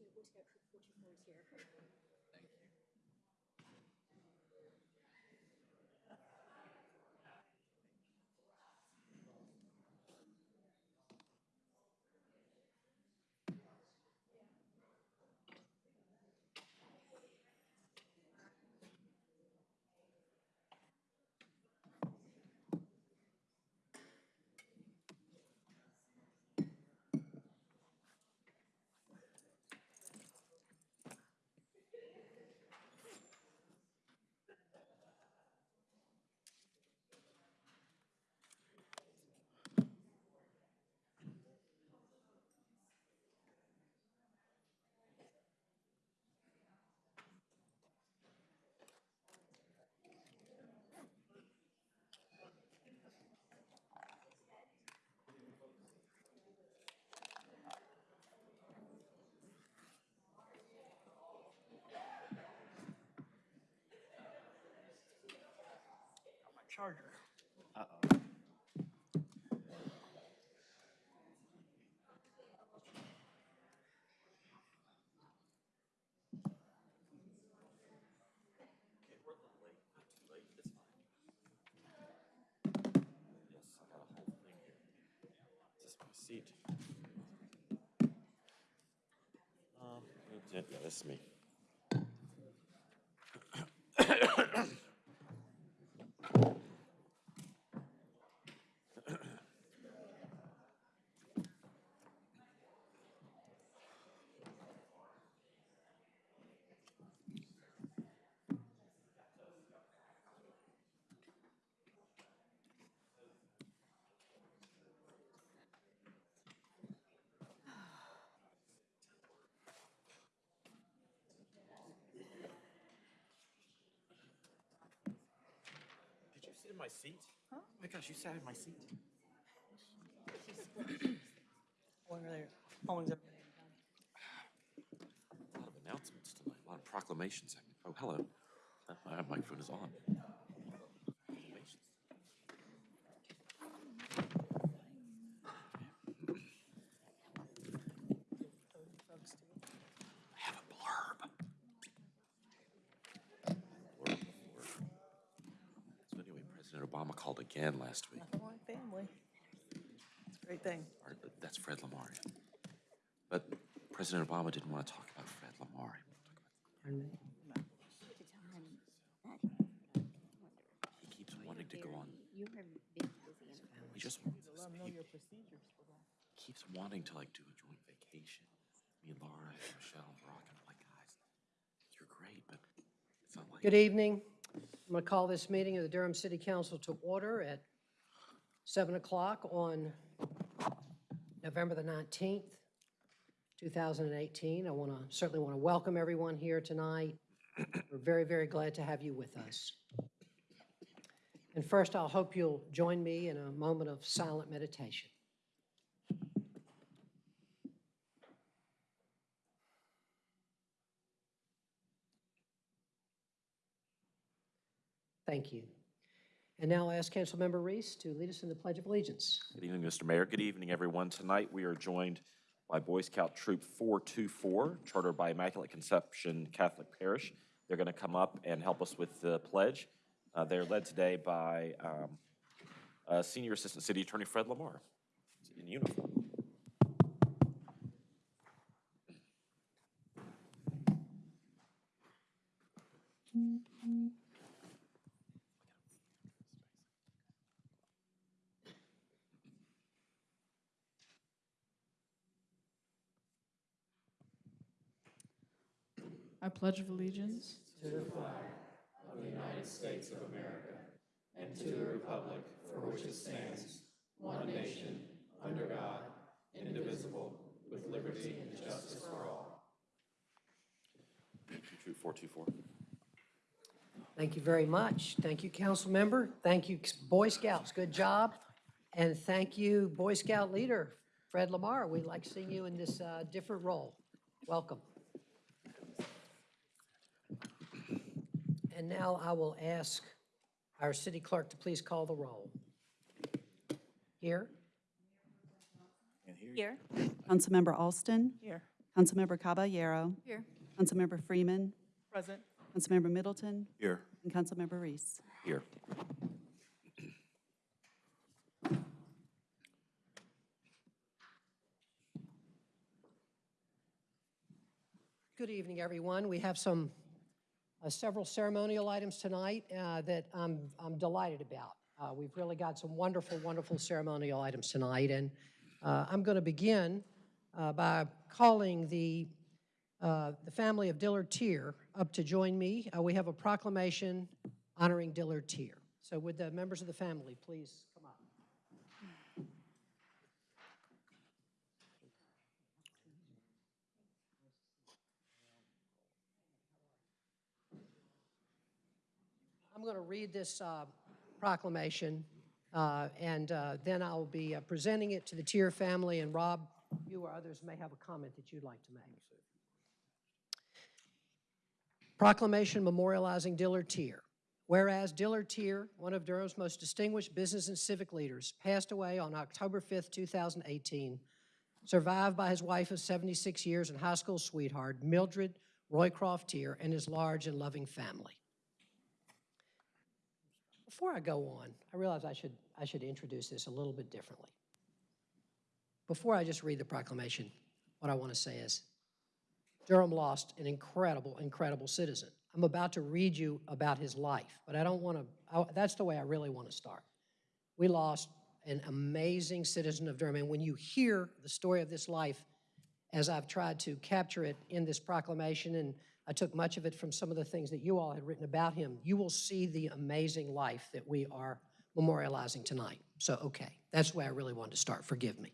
Reece, Boy Scout Troop 424 is here. Thank you. Charger. Uh-oh. Okay, we're a little late, not too late, it's fine. Yes, I got a whole thing here. Is this my seat? Um, yeah, this is me. Sit in my seat? Oh my gosh, you sat in my seat. Over there. Phones over. A lot of announcements tonight, a lot of proclamations. Oh, hello. Uh, My microphone is on. Proclamations. Folks too. I have a blurb. Blurb before. So anyway, President Obama called again last week. Nothing like family. It's a great thing. Or, That's Fred Lamar. But President Obama didn't want to talk about Fred Lamar. He wanted to talk about- To tell him that, I wonder, He keeps wanting to go on, you have been busy in he just wants To us, know he your procedures for that. keeps wanting to like do a joint vacation. Me and Laura and Michelle and Brock, and I'm like, guys, you're great, but it's not like. Good evening. I'm going to call this meeting of the Durham City Council to order at 7 o'clock on November the 19th, 2018. I want to, certainly want to welcome everyone here tonight. We're very, very glad to have you with us. And first, I'll hope you'll join me in a moment of silent meditation. Thank you. And now I'll ask Councilmember Reece to lead us in the Pledge of Allegiance. Good evening, Mr. Mayor. Good evening, everyone. Tonight, we are joined by Boy Scout Troop 424, chartered by Immaculate Conception Catholic Parish. They're going to come up and help us with the pledge. Uh, They're led today by um, uh, Senior Assistant City Attorney Fred Lamar in uniform. I pledge of allegiance to the flag of allegiance Troop 424. Thank you very much. Thank you, council member. Thank you, Boy Scouts. Good job. And thank you, Boy Scout leader, Fred Lamar. We like seeing you in this uh, different role. Welcome. And now I will ask our city clerk to please call the roll. Here? Here. Councilmember Alston, Here. Councilmember Caballero. Here. Councilmember Freeman. Present. Councilmember Middleton. Here. And Councilmember Reece. Here. Good evening, everyone. We have some, several ceremonial items tonight uh, that I'm I'm delighted about. Uh, We've really got some wonderful, wonderful ceremonial items tonight, and uh, I'm going to begin uh, by calling the, uh, the family of Dillard Teer up to join me. Uh, We have a proclamation honoring Dillard Teer. So would the members of the family please come up? I'm going to read this uh, proclamation, uh, and uh, then I'll be uh, presenting it to the Teer family, and Rob, you or others may have a comment that you'd like to make. Proclamation memorializing Dillard Teer. Whereas Dillard Teer, one of Durham's most distinguished business and civic leaders, passed away on October 5th, 2018, survived by his wife of 76 years and high school sweetheart, Mildred Roycroft Teer, and his large and loving family. Before I go on, I realize I should, I should introduce this a little bit differently. Before I just read the proclamation, what I want to say is Durham lost an incredible, incredible citizen. I'm about to read you about his life, but I don't want to, that's the way I really want to start. We lost an amazing citizen of Durham, and when you hear the story of this life, as I've tried to capture it in this proclamation, and I took much of it from some of the things that you all had written about him, you will see the amazing life that we are memorializing tonight. So, okay, that's the way I really wanted to start. Forgive me.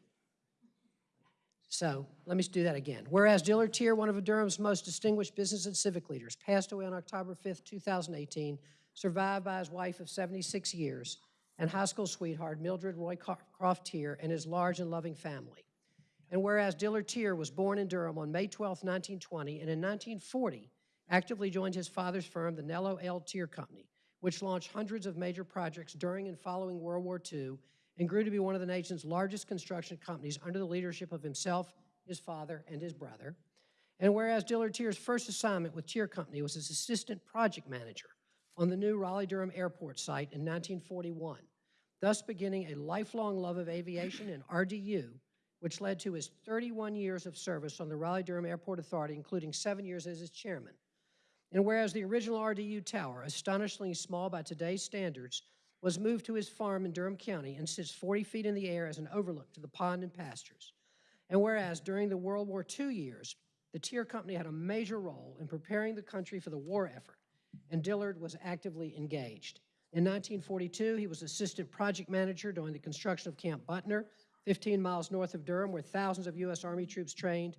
So let me do that again. Whereas Dillard Teer, one of Durham's most distinguished business and civic leaders, passed away on October 5th, 2018, survived by his wife of 76 years and high school sweetheart Mildred Roycroft Teer and his large and loving family. And whereas Dillard Teer was born in Durham on May 12, 1920, and in 1940 actively joined his father's firm, the Nello L. Teer Company, which launched hundreds of major projects during and following World War II and grew to be one of the nation's largest construction companies under the leadership of himself, his father, and his brother. And whereas Dillard Teer's first assignment with Teer Company was as assistant project manager on the new Raleigh-Durham Airport site in 1941, thus beginning a lifelong love of aviation and RDU, which led to his 31 years of service on the Raleigh-Durham Airport Authority, including seven years as its chairman. And whereas the original RDU tower, astonishingly small by today's standards, was moved to his farm in Durham County and sits 40 feet in the air as an overlook to the pond and pastures. And whereas during the World War II years, the Teer Company had a major role in preparing the country for the war effort, and Dillard was actively engaged. In 1942, he was assistant project manager during the construction of Camp Butner, 15 miles north of Durham, where thousands of U.S. Army troops trained.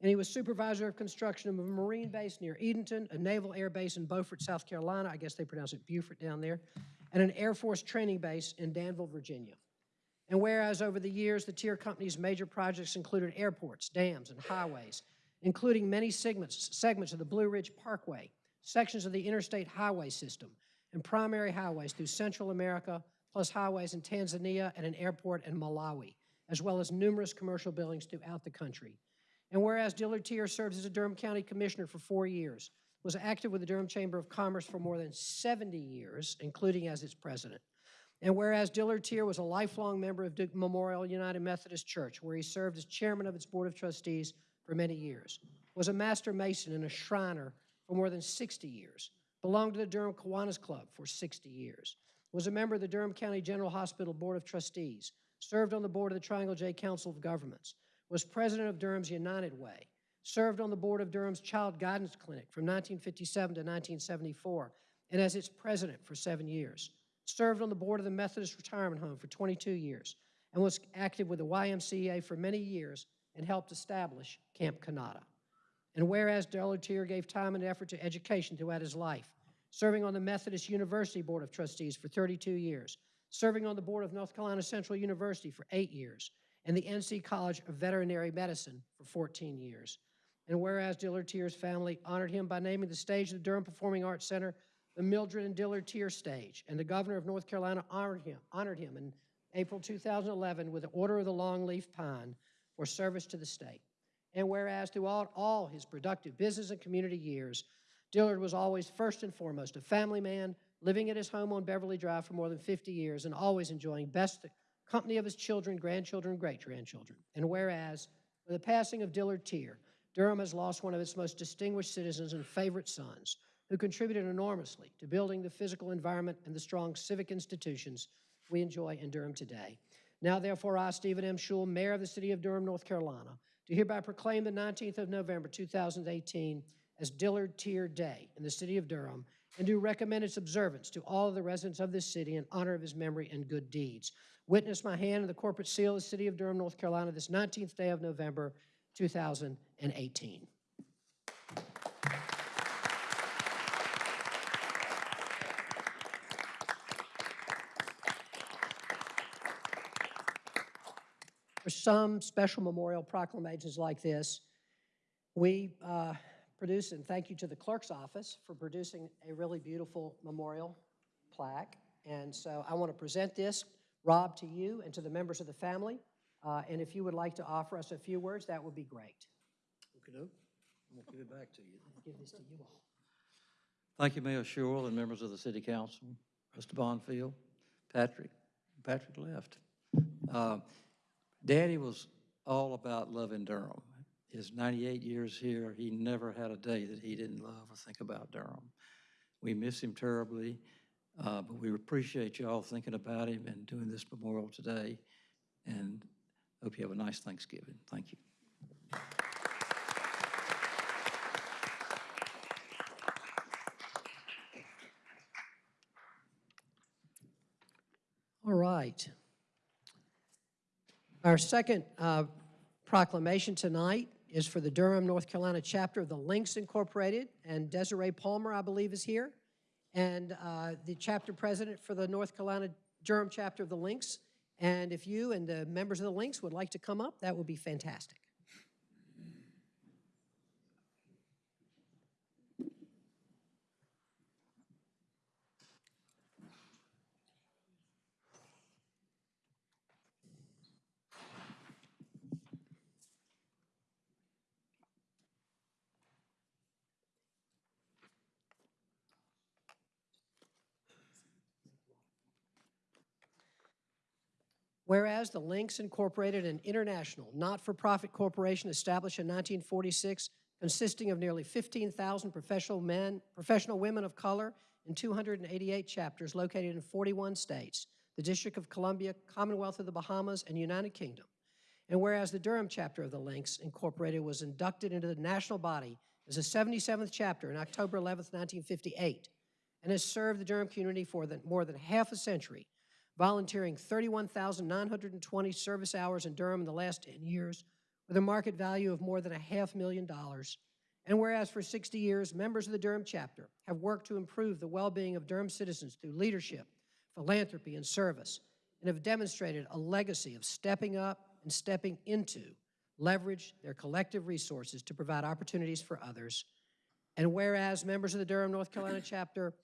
And he was supervisor of construction of a Marine base near Edenton, a naval air base in Beaufort, South Carolina. I guess they pronounce it Beaufort down there and an Air Force training base in Danville, Virginia. And whereas over the years, the Teer Company's major projects included airports, dams, and highways, including many segments, segments of the Blue Ridge Parkway, sections of the interstate highway system, and primary highways through Central America, plus highways in Tanzania and an airport in Malawi, as well as numerous commercial buildings throughout the country. And whereas Dillard Teer served as a Durham County Commissioner for four years, was active with the Durham Chamber of Commerce for more than 70 years, including as its president. And whereas Dillard Teer was a lifelong member of Duke Memorial United Methodist Church, where he served as chairman of its board of trustees for many years, was a master mason and a shriner for more than 60 years, belonged to the Durham Kiwanis Club for 60 years, was a member of the Durham County General Hospital Board of Trustees, served on the board of the Triangle J Council of Governments, was president of Durham's United Way, served on the board of Durham's Child Guidance Clinic from 1957 to 1974, and as its president for seven years. Served on the board of the Methodist Retirement Home for 22 years, and was active with the YMCA for many years and helped establish Camp Kanata. And whereas Dillard Teer gave time and effort to education throughout his life, serving on the Methodist University Board of Trustees for 32 years, serving on the board of North Carolina Central University for eight years, and the NC College of Veterinary Medicine for 14 years. And whereas Dillard Teer's family honored him by naming the stage of the Durham Performing Arts Center the Mildred and Dillard Teer Stage, and the governor of North Carolina honored him, honored him in April 2011 with the Order of the Longleaf Pine for service to the state. And whereas throughout all his productive business and community years, Dillard was always first and foremost a family man, living at his home on Beverly Drive for more than 50 years and always enjoying best company of his children, grandchildren, great-grandchildren. And whereas, with the passing of Dillard Teer, Durham has lost one of its most distinguished citizens and favorite sons, who contributed enormously to building the physical environment and the strong civic institutions we enjoy in Durham today. Now therefore, I, Stephen M. Schewel, Mayor of the City of Durham, North Carolina, do hereby proclaim the 19th of November, 2018 as Dillard Teer Day in the City of Durham, and do recommend its observance to all of the residents of this city in honor of his memory and good deeds. Witness my hand and the corporate seal of the City of Durham, North Carolina, this 19th day of November, 2018. For some special memorial proclamations like this, we uh, produce, and thank you to the clerk's office for producing a really beautiful memorial plaque. And so I want to present this, Rob, to you and to the members of the family. Uh, And if you would like to offer us a few words, that would be great. Okey-doke. I'm gonna give it back to you. Give this to you all. Thank you, Mayor Schewel and members of the city council, Mr. Bonfield, Patrick, Patrick left. Uh, Daddy was all about loving Durham. His 98 years here, he never had a day that he didn't love or think about Durham. We miss him terribly, uh, but we appreciate y'all thinking about him and doing this memorial today, and hope you have a nice Thanksgiving. Thank you. All right. Our second uh, proclamation tonight is for the Durham, North Carolina chapter of the Links Incorporated, and Desiree Palmer, I believe, is here, and uh, the chapter president for the North Carolina Durham chapter of the Links. And if you and the members of the Links would like to come up, that would be fantastic. Whereas the Links Incorporated, an international, not-for-profit corporation established in 1946, consisting of nearly 15,000 professional men, professional women of color in 288 chapters located in 41 states, the District of Columbia, Commonwealth of the Bahamas, and United Kingdom. And whereas the Durham chapter of the Links Incorporated was inducted into the national body as the 77th chapter in October 11, 1958, and has served the Durham community for the, more than half a century, volunteering 31,920 service hours in Durham in the last 10 years with a market value of more than a half million dollars. And whereas for 60 years, members of the Durham chapter have worked to improve the well-being of Durham citizens through leadership, philanthropy, and service, and have demonstrated a legacy of stepping up and stepping into leverage their collective resources to provide opportunities for others. And whereas members of the Durham, North Carolina chapter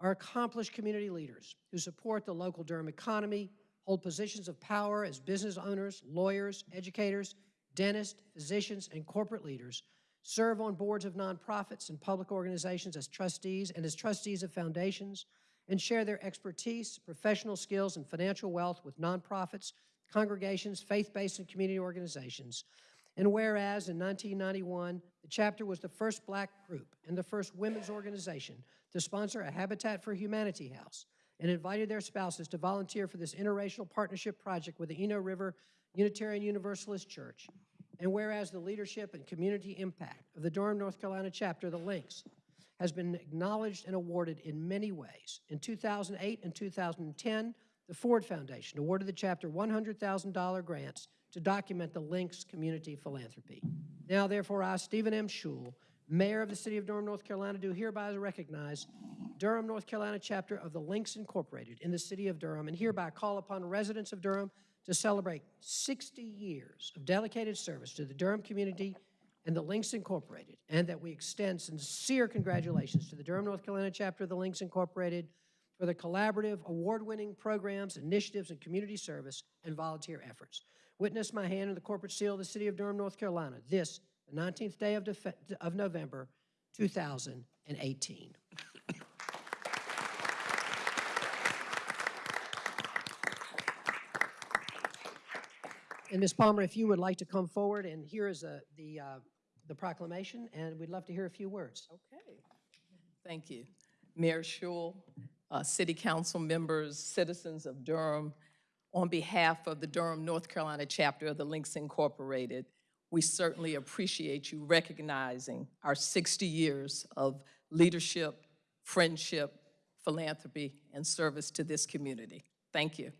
are accomplished community leaders who support the local Durham economy, hold positions of power as business owners, lawyers, educators, dentists, physicians, and corporate leaders, serve on boards of nonprofits and public organizations as trustees and as trustees of foundations, and share their expertise, professional skills, and financial wealth with nonprofits, congregations, faith-based and community organizations. And whereas in 1991, the chapter was the first black group and the first women's organization to sponsor a Habitat for Humanity house and invited their spouses to volunteer for this interracial partnership project with the Eno River Unitarian Universalist Church. And whereas the leadership and community impact of the Durham, North Carolina chapter, the Links, has been acknowledged and awarded in many ways. In 2008 and 2010, the Ford Foundation awarded the chapter $100,000 grants to document the Links community philanthropy. Now, therefore, I, Stephen M. Schewel, Mayor of the City of Durham, North Carolina, do hereby recognize Durham, North Carolina chapter of the Links Incorporated in the City of Durham, and hereby call upon residents of Durham to celebrate 60 years of dedicated service to the Durham community and the Links Incorporated, and that we extend sincere congratulations to the Durham, North Carolina chapter of the Links Incorporated for the collaborative, award-winning programs, initiatives, and community service and volunteer efforts. Witness my hand in the corporate seal of the City of Durham, North Carolina, this the 19th day of, of November, 2018. And Ms. Palmer, if you would like to come forward, and here is uh, the, uh, the proclamation, and we'd love to hear a few words. Okay, thank you. Mayor Schewel, uh, city council members, citizens of Durham, on behalf of the Durham, North Carolina chapter of the Links Incorporated, we certainly appreciate you recognizing our 60 years of leadership, friendship, philanthropy, and service to this community. Thank you.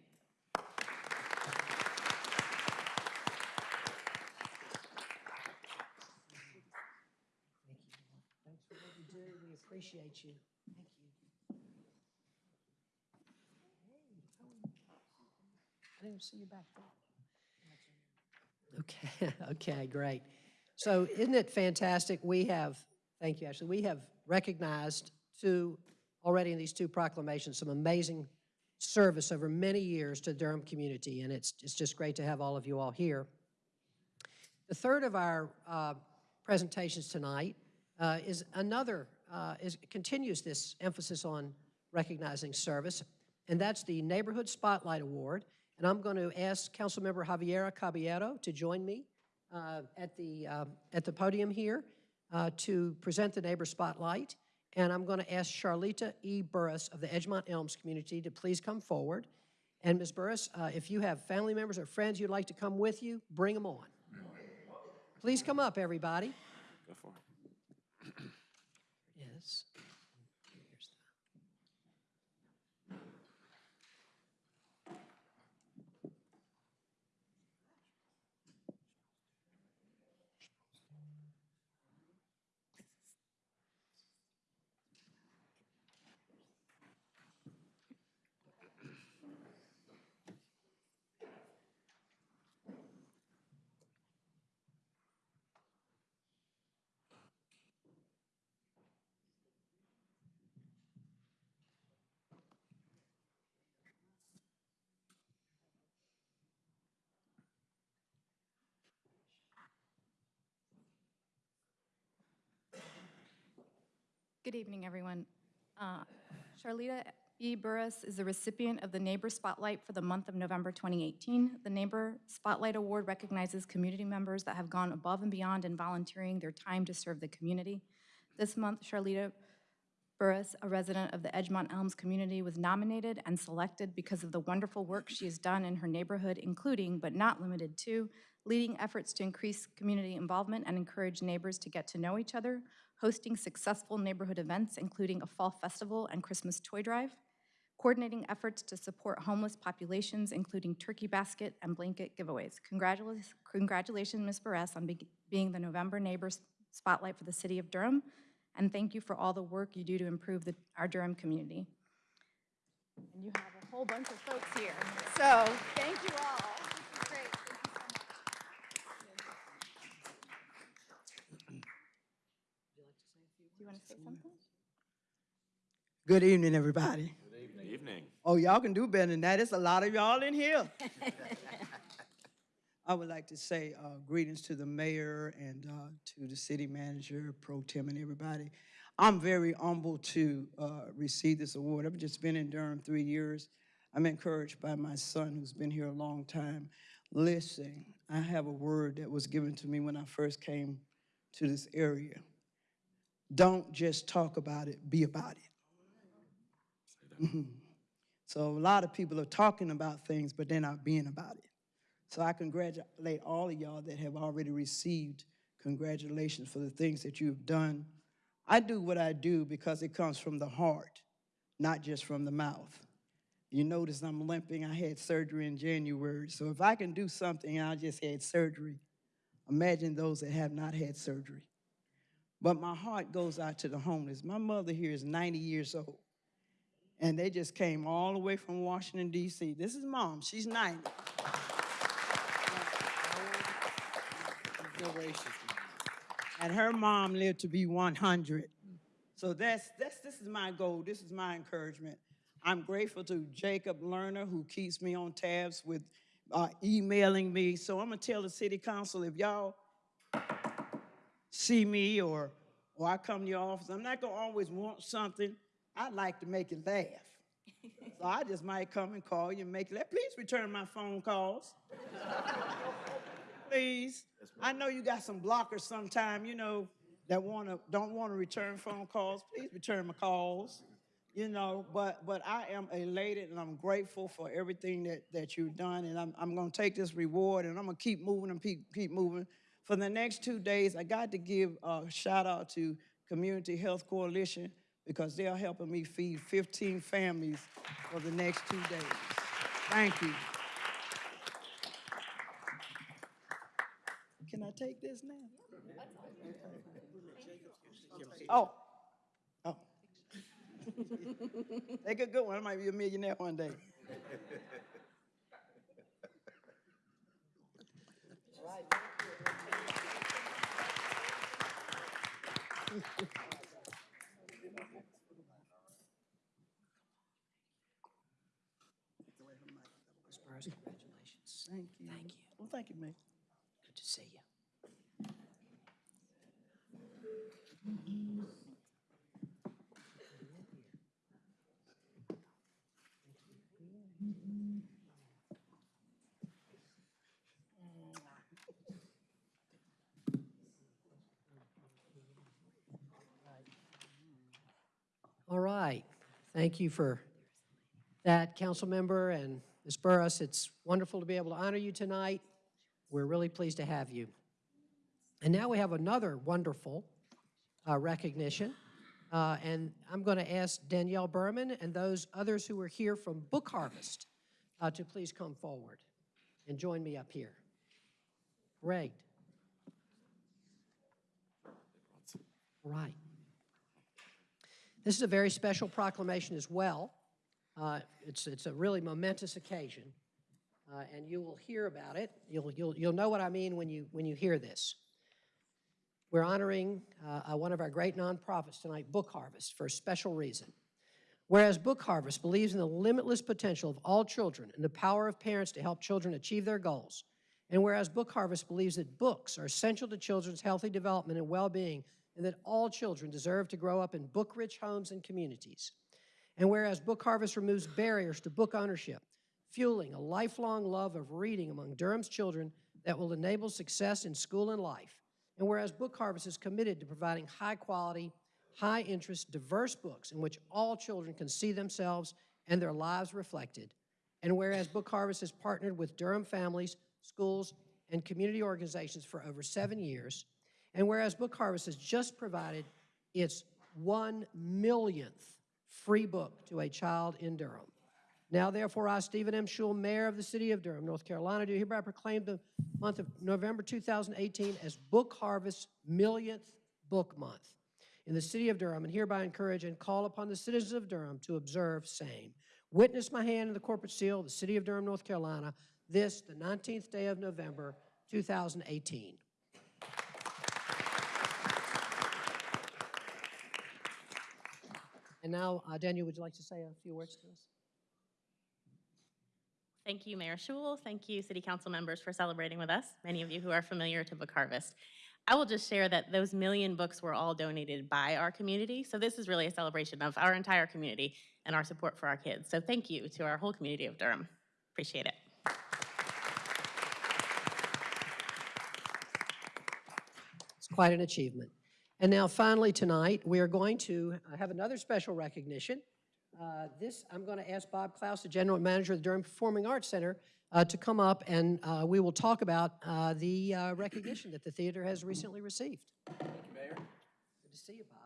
Appreciate you. Thank you. I didn't see you back there. Okay, okay, great. So isn't it fantastic? We have, thank you, Ashley, we have recognized two, already in these two proclamations, some amazing service over many years to Durham community, and it's, it's just great to have all of you all here. The third of our uh, presentations tonight uh, is another, uh, is, continues this emphasis on recognizing service, and that's the Neighborhood Spotlight Award. And I'm going to ask Councilmember Javiera Caballero to join me uh, at the, uh, at the podium here uh, to present the Neighbor Spotlight. And I'm going to ask Charlita E. Burris of the Edgemont Elms community to please come forward. And Ms. Burris, uh, if you have family members or friends you'd like to come with you, bring them on. Please come up, everybody. Go for it. Yes. Here's Good evening, everyone. Uh, Charlita E. Burris is the recipient of the Neighbor Spotlight for the month of November 2018. The Neighbor Spotlight Award recognizes community members that have gone above and beyond in volunteering their time to serve the community. This month, Charlita Burris, a resident of the Edgemont Elms community, was nominated and selected because of the wonderful work she has done in her neighborhood, including, but not limited to, leading efforts to increase community involvement and encourage neighbors to get to know each other, hosting successful neighborhood events, including a fall festival and Christmas toy drive, coordinating efforts to support homeless populations, including turkey basket and blanket giveaways. Congratulations, congratulations, Ms. Burris, on be- being the November Neighbors Spotlight for the City of Durham, and thank you for all the work you do to improve the, our Durham community. And you have a whole bunch of folks here, so thank you all. This is great. Thank you so much. Do you want to say something? Good evening, everybody. Good evening. Oh, y'all can do better than that. It's a lot of y'all in here. I would like to say uh, greetings to the mayor and uh, to the city manager, pro tem, and everybody. I'm very humbled to uh, receive this award. I've just been in Durham three years. I'm encouraged by my son, who's been here a long time. Listen, I have a word that was given to me when I first came to this area. Don't just talk about it, be about it. Mhm. So a lot of people are talking about things, but they're not being about it. So I congratulate all of y'all that have already received congratulations for the things that you've done. I do what I do because it comes from the heart, not just from the mouth. You notice I'm limping. I had surgery in January. So if I can do something, I just had surgery. Imagine those that have not had surgery. But my heart goes out to the homeless. My mother here is 90 years old. And they just came all the way from Washington, D.C. This is mom. She's 90. And her mom lived to be 100. So that's, that's, this is my goal. This is my encouragement. I'm grateful to Jacob Lerner, who keeps me on tabs with uh, emailing me. So I'm going to tell the city council if y'all see me or, or I come to your office, I'm not gonna always want something. I like to make you laugh. So I just might come and call you and make you laugh. Please return my phone calls. Please. I know you got some blockers sometime, you know, that wanna, don't wanna return phone calls. Please return my calls. You know, but, but I am elated and I'm grateful for everything that, that you've done. And I'm, I'm gonna take this reward and I'm gonna keep moving and keep, keep moving. For the next two days, I got to give a shout out to Community Health Coalition because they're helping me feed 15 families for the next two days. Thank you. Can I take this now? Oh, oh. Take a good one. I might be a millionaire one day. Congratulations. Thank you. Thank you. Well, thank you, Mayor. Good to see you. All right. Thank you for that, council member and Ms. Burris. It's wonderful to be able to honor you tonight. We're really pleased to have you. And now we have another wonderful uh, recognition. Uh, And I'm going to ask Danielle Berman and those others who are here from Book Harvest uh, to please come forward and join me up here. Great. Right. This is a very special proclamation as well. Uh, It's, it's a really momentous occasion, uh, and you will hear about it. You'll, you'll, you'll know what I mean when you, when you hear this. We're honoring uh, uh, one of our great nonprofits tonight, Book Harvest, for a special reason. Whereas Book Harvest believes in the limitless potential of all children and the power of parents to help children achieve their goals, and whereas Book Harvest believes that books are essential to children's healthy development and well-being, and that all children deserve to grow up in book-rich homes and communities. And whereas Book Harvest removes barriers to book ownership, fueling a lifelong love of reading among Durham's children that will enable success in school and life. And whereas Book Harvest is committed to providing high-quality, high-interest, diverse books in which all children can see themselves and their lives reflected. And whereas Book Harvest has partnered with Durham families, schools, and community organizations for over seven years, and whereas Book Harvest has just provided its one millionth free book to a child in Durham. Now therefore, I, Stephen M. Schewel, Mayor of the City of Durham, North Carolina, do hereby proclaim the month of November 2018 as Book Harvest Millionth Book Month in the City of Durham, and hereby encourage and call upon the citizens of Durham to observe same. Witness my hand in the corporate seal of the City of Durham, North Carolina, this, the 19th day of November, 2018. And now, uh, Daniel, would you like to say a few words to us? Thank you, Mayor Schewel. Thank you, City Council members, for celebrating with us, many of you who are familiar to Book Harvest. I will just share that those million books were all donated by our community, so this is really a celebration of our entire community and our support for our kids. So thank you to our whole community of Durham. Appreciate it. It's quite an achievement. And now finally tonight, we are going to uh, have another special recognition. Uh, This, I'm going to ask Bob Klaus, the General Manager of the Durham Performing Arts Center, uh, to come up and uh, we will talk about uh, the uh, recognition that the theater has recently received. Thank you, Mayor. Good to see you, Bob.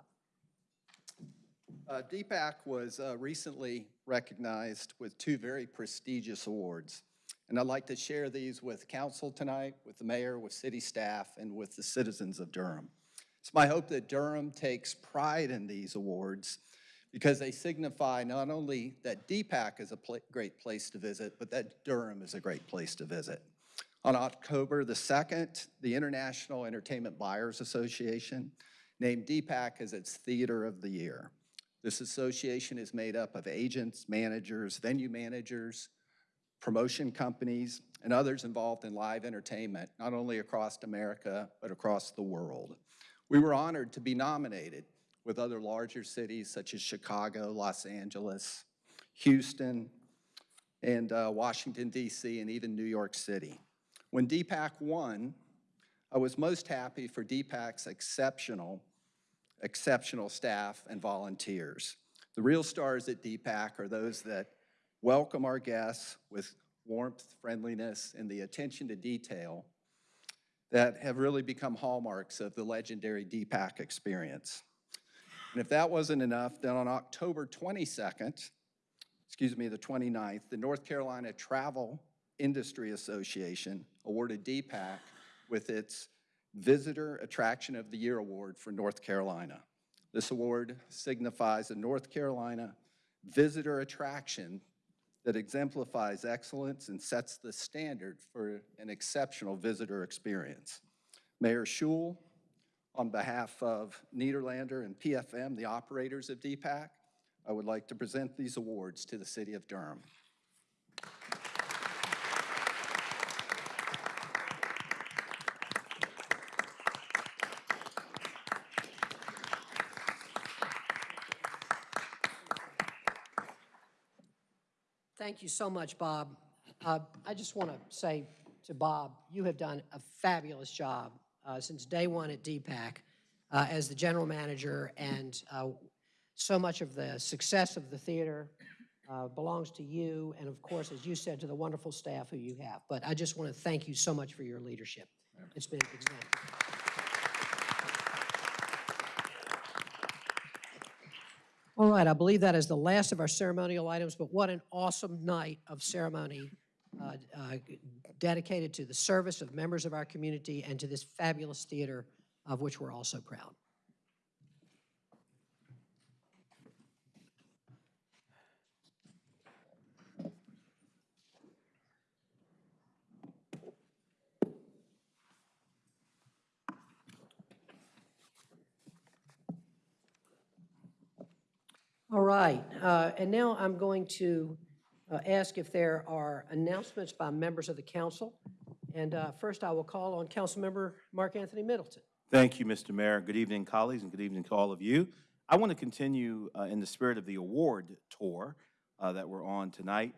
Uh, DPAC was uh, recently recognized with two very prestigious awards. And I'd like to share these with council tonight, with the mayor, with city staff, and with the citizens of Durham. It's my hope that Durham takes pride in these awards because they signify not only that DPAC is a pla- great place to visit, but that Durham is a great place to visit. On October the 2nd, the International Entertainment Buyers Association named DPAC as its Theater of the Year. This association is made up of agents, managers, venue managers, promotion companies, and others involved in live entertainment, not only across America, but across the world. We were honored to be nominated with other larger cities such as Chicago, Los Angeles, Houston, and uh, Washington, D.C., and even New York City. When DPAC won, I was most happy for DPAC's exceptional, exceptional staff and volunteers. The real stars at DPAC are those that welcome our guests with warmth, friendliness, and the attention to detail that have really become hallmarks of the legendary DPAC experience. And if that wasn't enough, then on October 22nd, excuse me, the 29th, the North Carolina Travel Industry Association awarded DPAC with its Visitor Attraction of the Year Award for North Carolina. This award signifies a North Carolina visitor attraction that exemplifies excellence and sets the standard for an exceptional visitor experience. Mayor Schewel, on behalf of Nederlander and PFM, the operators of DPAC, I would like to present these awards to the city of Durham. Thank you so much, Bob. Uh, I just want to say to Bob, you have done a fabulous job uh, since day one at DPAC uh, as the general manager, and uh, so much of the success of the theater uh, belongs to you, and of course, as you said, to the wonderful staff who you have. But I just want to thank you so much for your leadership. It's been exemplary. All right, I believe that is the last of our ceremonial items, but what an awesome night of ceremony uh, uh, dedicated to the service of members of our community and to this fabulous theater of which we're all so proud. All right, uh, and now I'm going to uh, ask if there are announcements by members of the council. And uh, first, I will call on Councilmember Mark Anthony Middleton. Thank you, Mr. Mayor. Good evening, colleagues, and good evening to all of you. I want to continue uh, in the spirit of the award tour uh, that we're on tonight.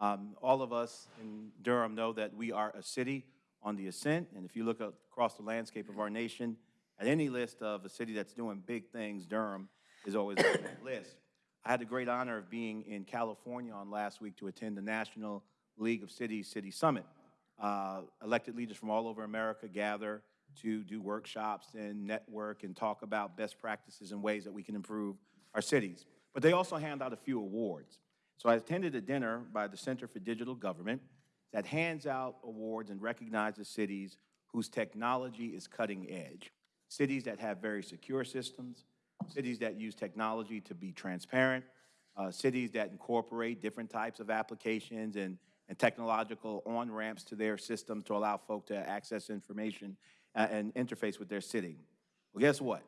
Um, All of us in Durham know that we are a city on the ascent, and if you look across the landscape of our nation, at any list of a city that's doing big things, Durham is always on that list. I had the great honor of being in California on last week to attend the National League of Cities City Summit. Uh, Elected leaders from all over America gather to do workshops and network and talk about best practices and ways that we can improve our cities. But they also hand out a few awards. So I attended a dinner by the Center for Digital Government that hands out awards and recognizes cities whose technology is cutting edge. Cities that have very secure systems, cities that use technology to be transparent, uh, cities that incorporate different types of applications and, and technological on-ramps to their systems to allow folk to access information uh, and interface with their city. Well, guess what?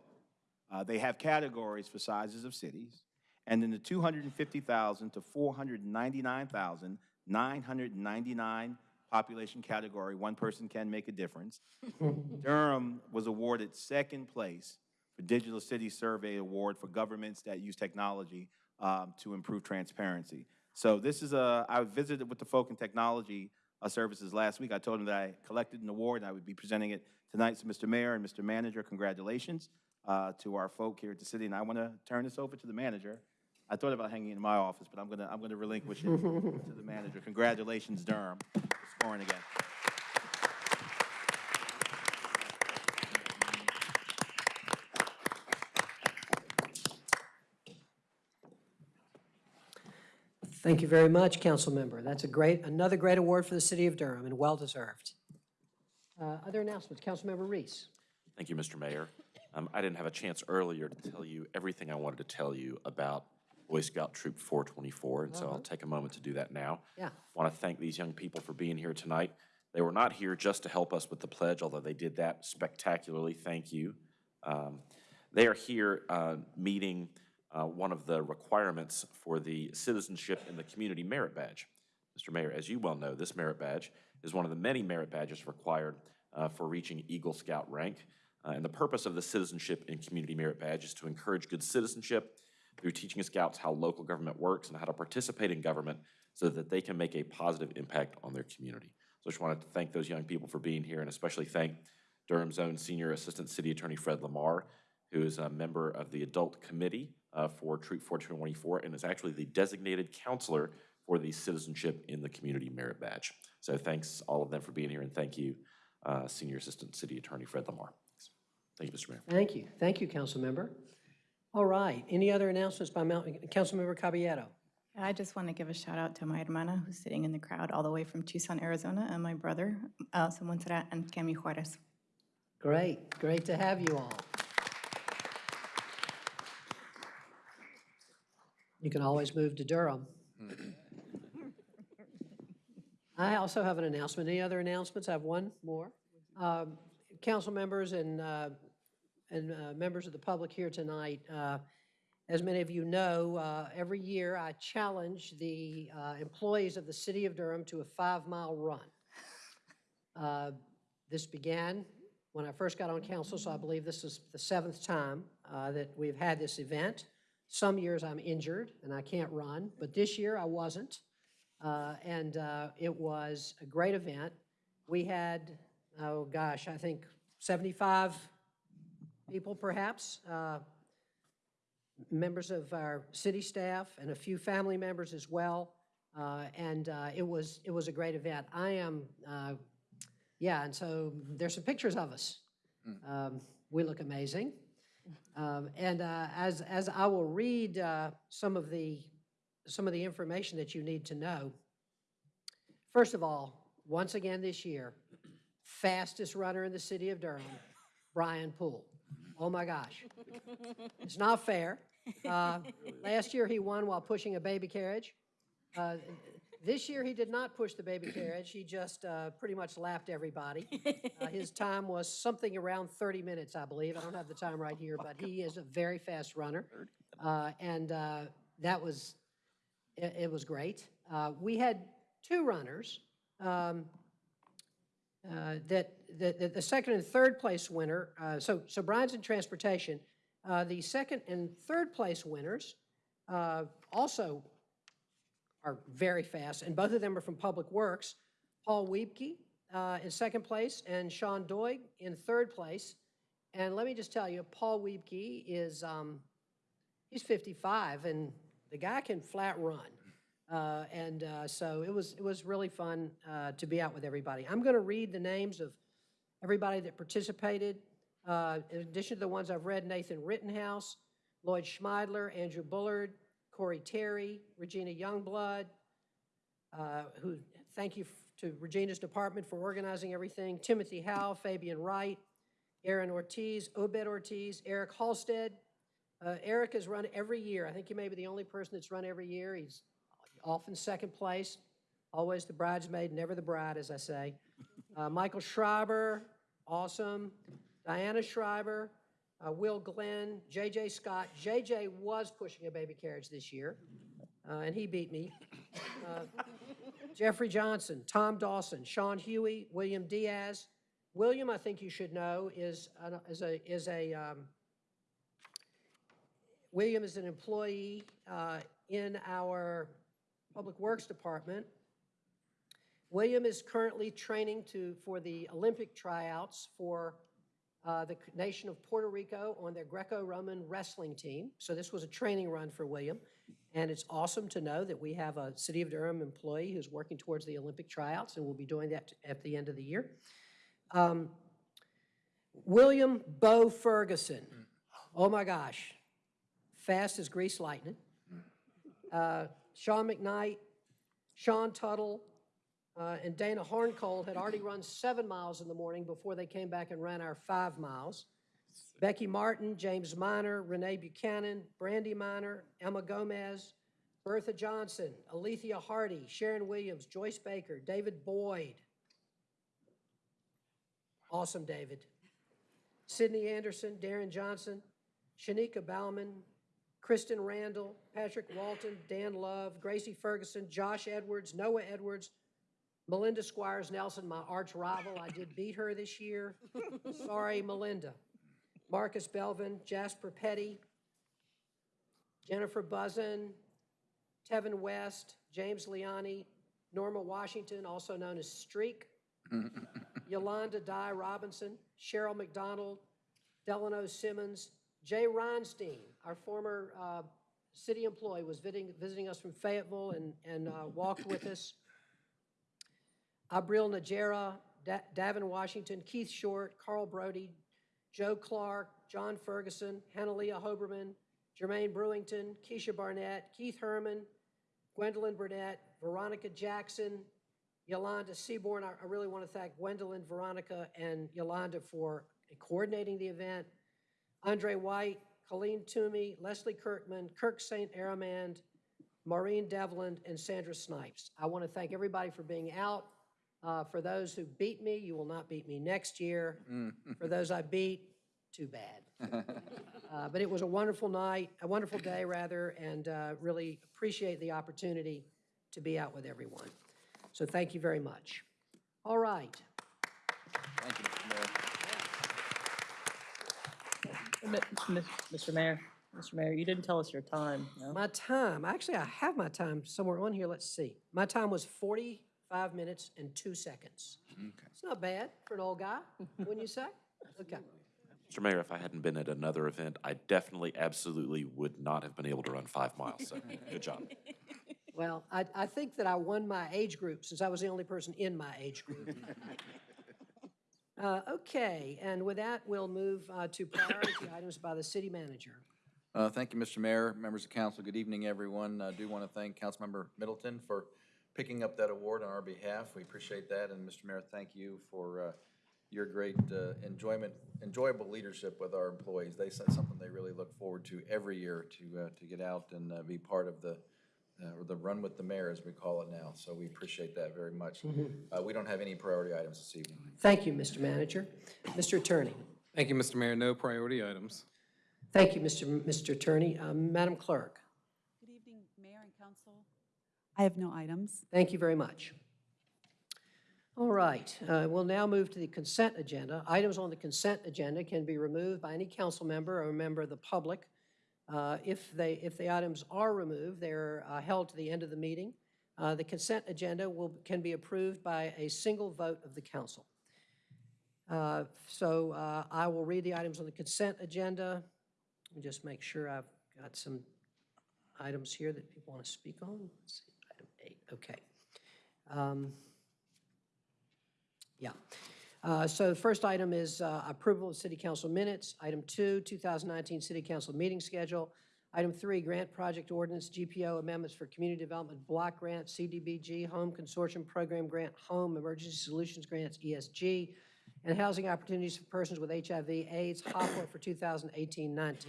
Uh, they have categories for sizes of cities, and in the 250,000 to 499,999 population category, one person can make a difference. Durham was awarded second place Digital City Survey Award for governments that use technology um, to improve transparency. So this is a, I visited with the folk in technology uh, services last week. I told them that I collected an award and I would be presenting it tonight. So Mr. Mayor and Mr. Manager, congratulations uh, to our folk here at the city. And I want to turn this over to the manager. I thought about hanging it in my office, but I'm going to, I'm to relinquish it to the manager. Congratulations, Durham, scoring again. Thank you very much, council member. That's a great, another great award for the city of Durham and well-deserved. Uh, Other announcements, Council Member Reece. Thank you, Mr. Mayor. Um, I didn't have a chance earlier to tell you everything I wanted to tell you about Boy Scout Troop 424, and so I'll take a moment to do that now. Yeah. Want to thank these young people for being here tonight. They were not here just to help us with the pledge, although they did that spectacularly. Thank you. Um, They are here uh, meeting uh, one of the requirements for the Citizenship in the Community Merit Badge. Mr. Mayor, as you well know, this merit badge is one of the many merit badges required uh, for reaching Eagle Scout rank. Uh, And the purpose of the Citizenship and Community Merit Badge is to encourage good citizenship through teaching scouts how local government works and how to participate in government so that they can make a positive impact on their community. So I just wanted to thank those young people for being here and especially thank Durham's own Senior Assistant City Attorney Fred Lamar, who is a member of the Adult Committee uh, for Troop 424 and is actually the designated counselor for the Citizenship in the Community Merit Badge. So thanks all of them for being here and thank you, uh, Senior Assistant City Attorney Fred Lamar. Thank you, Mr. Mayor. Thank you. Thank you, Councilmember. All right, any other announcements by Mount, Councilmember Caballero? I just want to give a shout out to my hermana who's sitting in the crowd all the way from Tucson, Arizona, and my brother, uh, Montserrat and Cami Juarez. Great, great to have you all. You can always move to Durham. I also have an announcement. Any other announcements? I have one more. Um, Council members and, uh, and uh, members of the public here tonight, uh, as many of you know, uh, every year I challenge the uh, employees of the city of Durham to a five-mile run. Uh, This began when I first got on council, so I believe this is the seventh time uh, that we've had this event. Some years I'm injured and I can't run, but this year I wasn't. Uh, And uh, it was a great event. We had, oh gosh, I think 75 people perhaps, uh, members of our city staff and a few family members as well. Uh, And uh, it was, it was a great event. I am, uh, yeah, and so there's some pictures of us. Um, We look amazing. Um, And uh, as, as I will read uh, some of the, some of the information that you need to know, first of all, once again this year, fastest runner in the city of Durham, Brian Poole. Oh my gosh. It's not fair. Uh, Last year, he won while pushing a baby carriage. Uh, This year, he did not push the baby carriage. He just uh, pretty much lapped everybody. Uh, His time was something around 30 minutes, I believe. I don't have the time right here, but he is a very fast runner. Uh, And uh, that was, it it was great. Uh, We had two runners. um, uh, that, that, the second and third place winner, uh, so, so Brian's in transportation. Uh, the second and third place winners, uh, also are very fast, and both of them are from Public Works. Paul Wiebke, uh, in second place, and Sean Doig in third place. And let me just tell you, Paul Wiebke is, um, he's 55, and the guy can flat run. Uh, And uh, so it was, it was really fun uh, to be out with everybody. I'm going to read the names of everybody that participated. Uh, In addition to the ones I've read, Nathan Rittenhouse, Lloyd Schmeidler, Andrew Bullard, Corey Terry, Regina Youngblood, uh, who, thank you to Regina's department for organizing everything, Timothy Howe, Fabian Wright, Aaron Ortiz, Obed Ortiz, Eric Halstead. Uh, Eric has run every year. I think he may be the only person that's run every year. He's often second place, always the bridesmaid, never the bride, as I say. Uh, Michael Schreiber, awesome. Diana Schreiber, uh, Will Glenn, J.J. Scott. J.J. was pushing a baby carriage this year, uh, and he beat me. Uh, Jeffrey Johnson, Tom Dawson, Sean Huey, William Diaz. William, I think you should know, is, an- is a, is a, um, William is an employee uh, in our Public Works Department. William is currently training to, for the Olympic tryouts for uh, the nation of Puerto Rico on their Greco-Roman wrestling team. So this was a training run for William. And it's awesome to know that we have a City of Durham employee who's working towards the Olympic tryouts, and we'll be doing that at the end of the year. Um, William Bo Ferguson. Oh my gosh. Fast as grease lightning. Uh, Sean McKnight, Sean Tuttle, uh, and Dana Horncold had already run seven miles in the morning before they came back and ran our five miles. Becky Martin, James Miner, Renee Buchanan, Brandy Miner, Emma Gomez, Bertha Johnson, Alethea Hardy, Sharon Williams, Joyce Baker, David Boyd. Awesome, David. Sydney Anderson, Darren Johnson, Shanika Bauman, Kristen Randall, Patrick Walton, Dan Love, Gracie Ferguson, Josh Edwards, Noah Edwards, Melinda Squires Nelson, my arch rival. I did beat her this year. Sorry, Melinda. Marcus Belvin, Jasper Petty, Jennifer Buzzin, Tevin West, James Liani, Norma Washington, also known as Streak, Yolanda Di Robinson, Cheryl McDonald, Delano Simmons, Jay Reinstein, our former uh, city employee, was visiting, visiting us from Fayetteville and, and uh, walked with us. Abril Najera, Da- Davin Washington, Keith Short, Carl Brody, Joe Clark, John Ferguson, Hannaleah Hoberman, Jermaine Brewington, Keisha Barnett, Keith Herman, Gwendolyn Burnett, Veronica Jackson, Yolanda Seaborn. I I really want to thank Gwendolyn, Veronica, and Yolanda for coordinating the event. Andre White, Colleen Toomey, Leslie Kirkman, Kirk St. Aramand, Maureen Devlin, and Sandra Snipes. I want to thank everybody for being out. Uh, For those who beat me, you will not beat me next year. For those I beat, too bad. Uh, But it was a wonderful night, a wonderful day, rather, and uh, really appreciate the opportunity to be out with everyone. So thank you very much. All right. Thank you, Mr. Mayor. Mi- mi- Mr. Mayor, Mr. Mayor, you didn't tell us your time, no? My time, actually, I have my time somewhere on here. Let's see. My time was 45 minutes and two seconds. It's not bad for an old guy, wouldn't you say? Okay. Mr. Mayor, if I hadn't been at another event, I definitely, absolutely would not have been able to run five miles, so good job. Well, I, I think that I won my age group since I was the only person in my age group. Uh, Okay, and with that, we'll move uh, to priority items by the city manager. Uh, Thank you, Mr. Mayor, members of council. Good evening, everyone. I do want to thank Councilmember Middleton for picking up that award on our behalf. We appreciate that. And Mr. Mayor, thank you for uh, your great uh, enjoyment, enjoyable leadership with our employees. They said something they really look forward to every year to, uh, to get out and uh, be part of the, uh, or the Run with the Mayor, as we call it now. So we appreciate that very much. Uh, We don't have any priority items this evening. Thank you, Mr. Manager. Mr. Attorney. Thank you, Mr. Mayor. No priority items. Thank you, Mr. Mr. Attorney. Um, Madam Clerk, Good evening, Mayor and Council. I have no items. thank you very much. All right, uh, we'll now move to the consent agenda. Items on the consent agenda can be removed by any council member or member of the public. Uh, If they, if the items are removed, they're uh, held to the end of the meeting. Uh, The consent agenda will, can be approved by a single vote of the council. Uh, So uh, I will read the items on the consent agenda. Let me just make sure I've got some items here that people want to speak on. Let's see, eight, okay. Um, Yeah. Uh, So the first item is uh, approval of city council minutes. Item two, 2019 city council meeting schedule. Item three, grant project ordinance, GPO amendments for community development block grant, CDBG, home consortium program grant, home emergency solutions grants, ESG, and housing opportunities for persons with HIV, AIDS, HOPWA for 2018-19.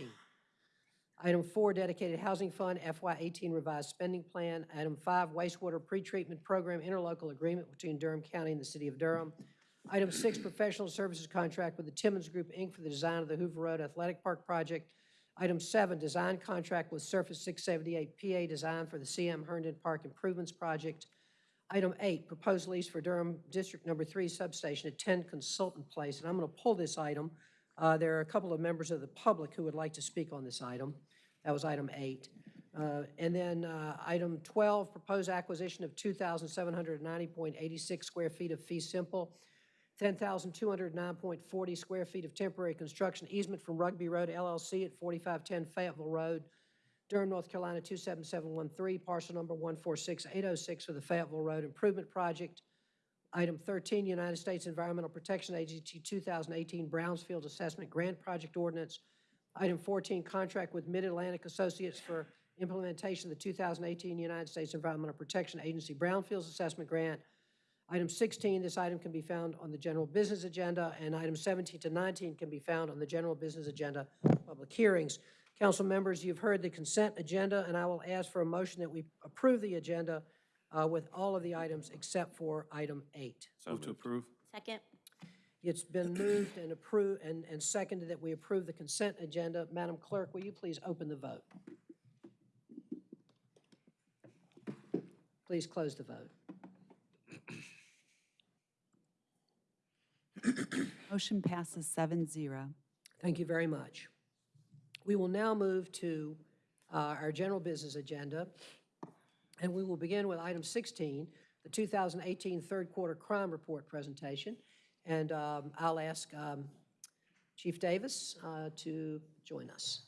Item four, dedicated housing fund, FY eighteen revised spending plan. Item five, wastewater pretreatment program interlocal agreement between Durham County and the city of Durham. Item six, professional services contract with the Timmons Group, Inc. for the design of the Hoover Road Athletic Park project. Item seven, design contract with Surface six seventy-eight PA design for the CM Herndon Park Improvements Project. Item eight, proposed lease for Durham District Number Three substation at 10 Consultant Place. And I'm going to pull this item. Uh, There are a couple of members of the public who would like to speak on this item. That was item eight. Uh, And then uh, item 12, proposed acquisition of 2,790.86 square feet of fee simple, 10,209.40 square feet of temporary construction easement from Rugby Road LLC at 4510 Fayetteville Road, Durham, North Carolina 27713, parcel number 146806 for the Fayetteville Road Improvement Project. Item 13, United States Environmental Protection Agency 2018 Brownfields Assessment Grant Project Ordinance. Item 14, contract with Mid-Atlantic Associates for implementation of the 2018 United States Environmental Protection Agency Brownfields Assessment Grant. Item 16, this item can be found on the general business agenda, and item 17 to 19 can be found on the general business agenda, public hearings. Council members, you've heard the consent agenda, and I will ask for a motion that we approve the agenda uh, with all of the items except for item eight. So Move to approve. Second? It's been moved and approved, and, and seconded that we approve the consent agenda. Madam Clerk, will you please open the vote? Please close the vote. Motion passes seven zero. Thank you very much. We will now move to uh, our general business agenda, and we will begin with item 16, the 2018 third quarter crime report presentation. And um, I'll ask um, Chief Davis uh, to join us.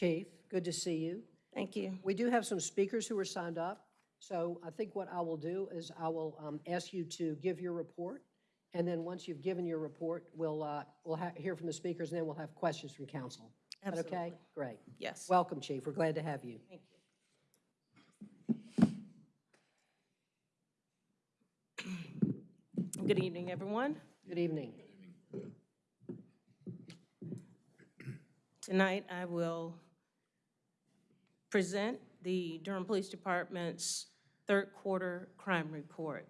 Chief, good to see you. Thank you. We do have some speakers who are signed up, so I think what I will do is I will um, ask you to give your report, and then once you've given your report, we'll, uh, we'll hear from the speakers, and then we'll have questions from council. Is that okay? Great. Yes. Welcome, Chief. We're glad to have you. Thank you. Good evening, everyone. Good evening. Tonight, I will present the Durham Police Department's third quarter crime report.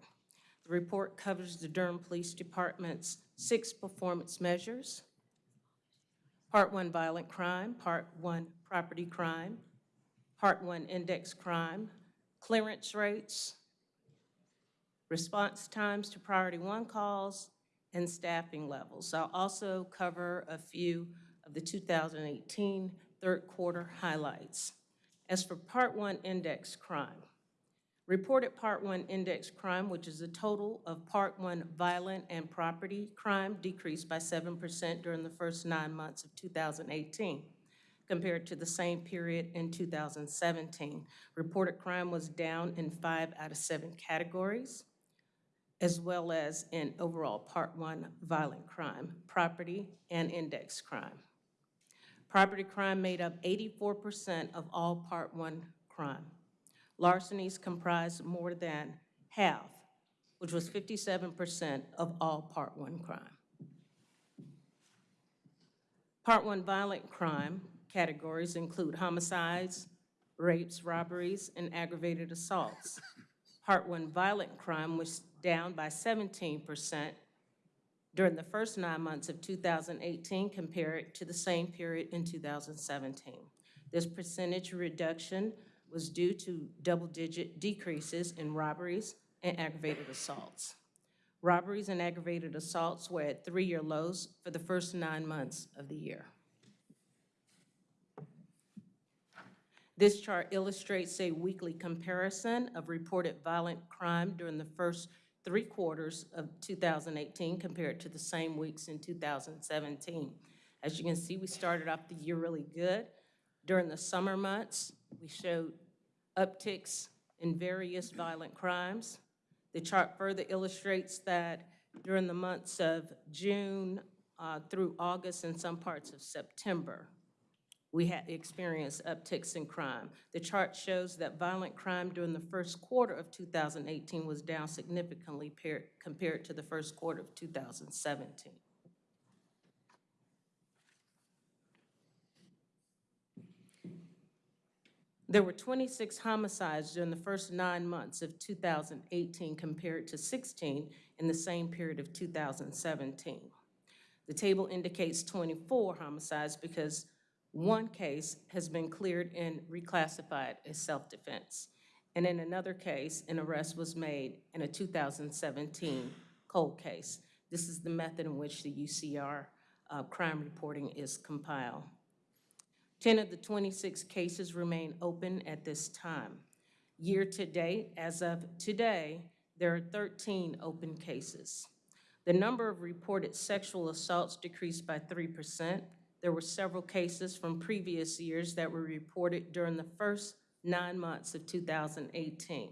The report covers the Durham Police Department's six performance measures. Part one, violent crime, part one, property crime, part one, index crime, clearance rates, response times to priority one calls, and staffing levels. I'll also cover a few of the 2018 third quarter highlights. As for Part 1 index crime, reported Part 1 index crime, which is the total of Part 1 violent and property crime, decreased by 7% during the first nine months of 2018 compared to the same period in 2017. Reported crime was down in five out of seven categories as well as in overall Part 1 violent crime, property, and index crime. Property crime made up 84% of all Part 1 crime. Larcenies comprised more than half, which was 57% of all Part 1 crime. Part 1 violent crime categories include homicides, rapes, robberies, and aggravated assaults. Part 1 violent crime was down by 17% during the first nine months of 2018 compared to the same period in 2017. This percentage reduction was due to double-digit decreases in robberies and aggravated assaults. Robberies and aggravated assaults were at three-year lows for the first nine months of the year. This chart illustrates a weekly comparison of reported violent crime during the first three quarters of 2018 compared to the same weeks in 2017. As you can see, we started off the year really good. During the summer months, we showed upticks in various violent crimes. The chart further illustrates that during the months of June uh, through August and some parts of September, we had experienced upticks in crime. The chart shows that violent crime during the first quarter of 2018 was down significantly compared to the first quarter of 2017. There were 26 homicides during the first nine months of 2018 compared to 16 in the same period of 2017. The table indicates 24 homicides because one case has been cleared and reclassified as self-defense. And in another case, an arrest was made in a 2017 cold case. This is the method in which the UCR uh, crime reporting is compiled. 10 of the 26 cases remain open at this time. Year-to-date, as of today, there are 13 open cases. The number of reported sexual assaults decreased by 3%. There were several cases from previous years that were reported during the first nine months of 2018.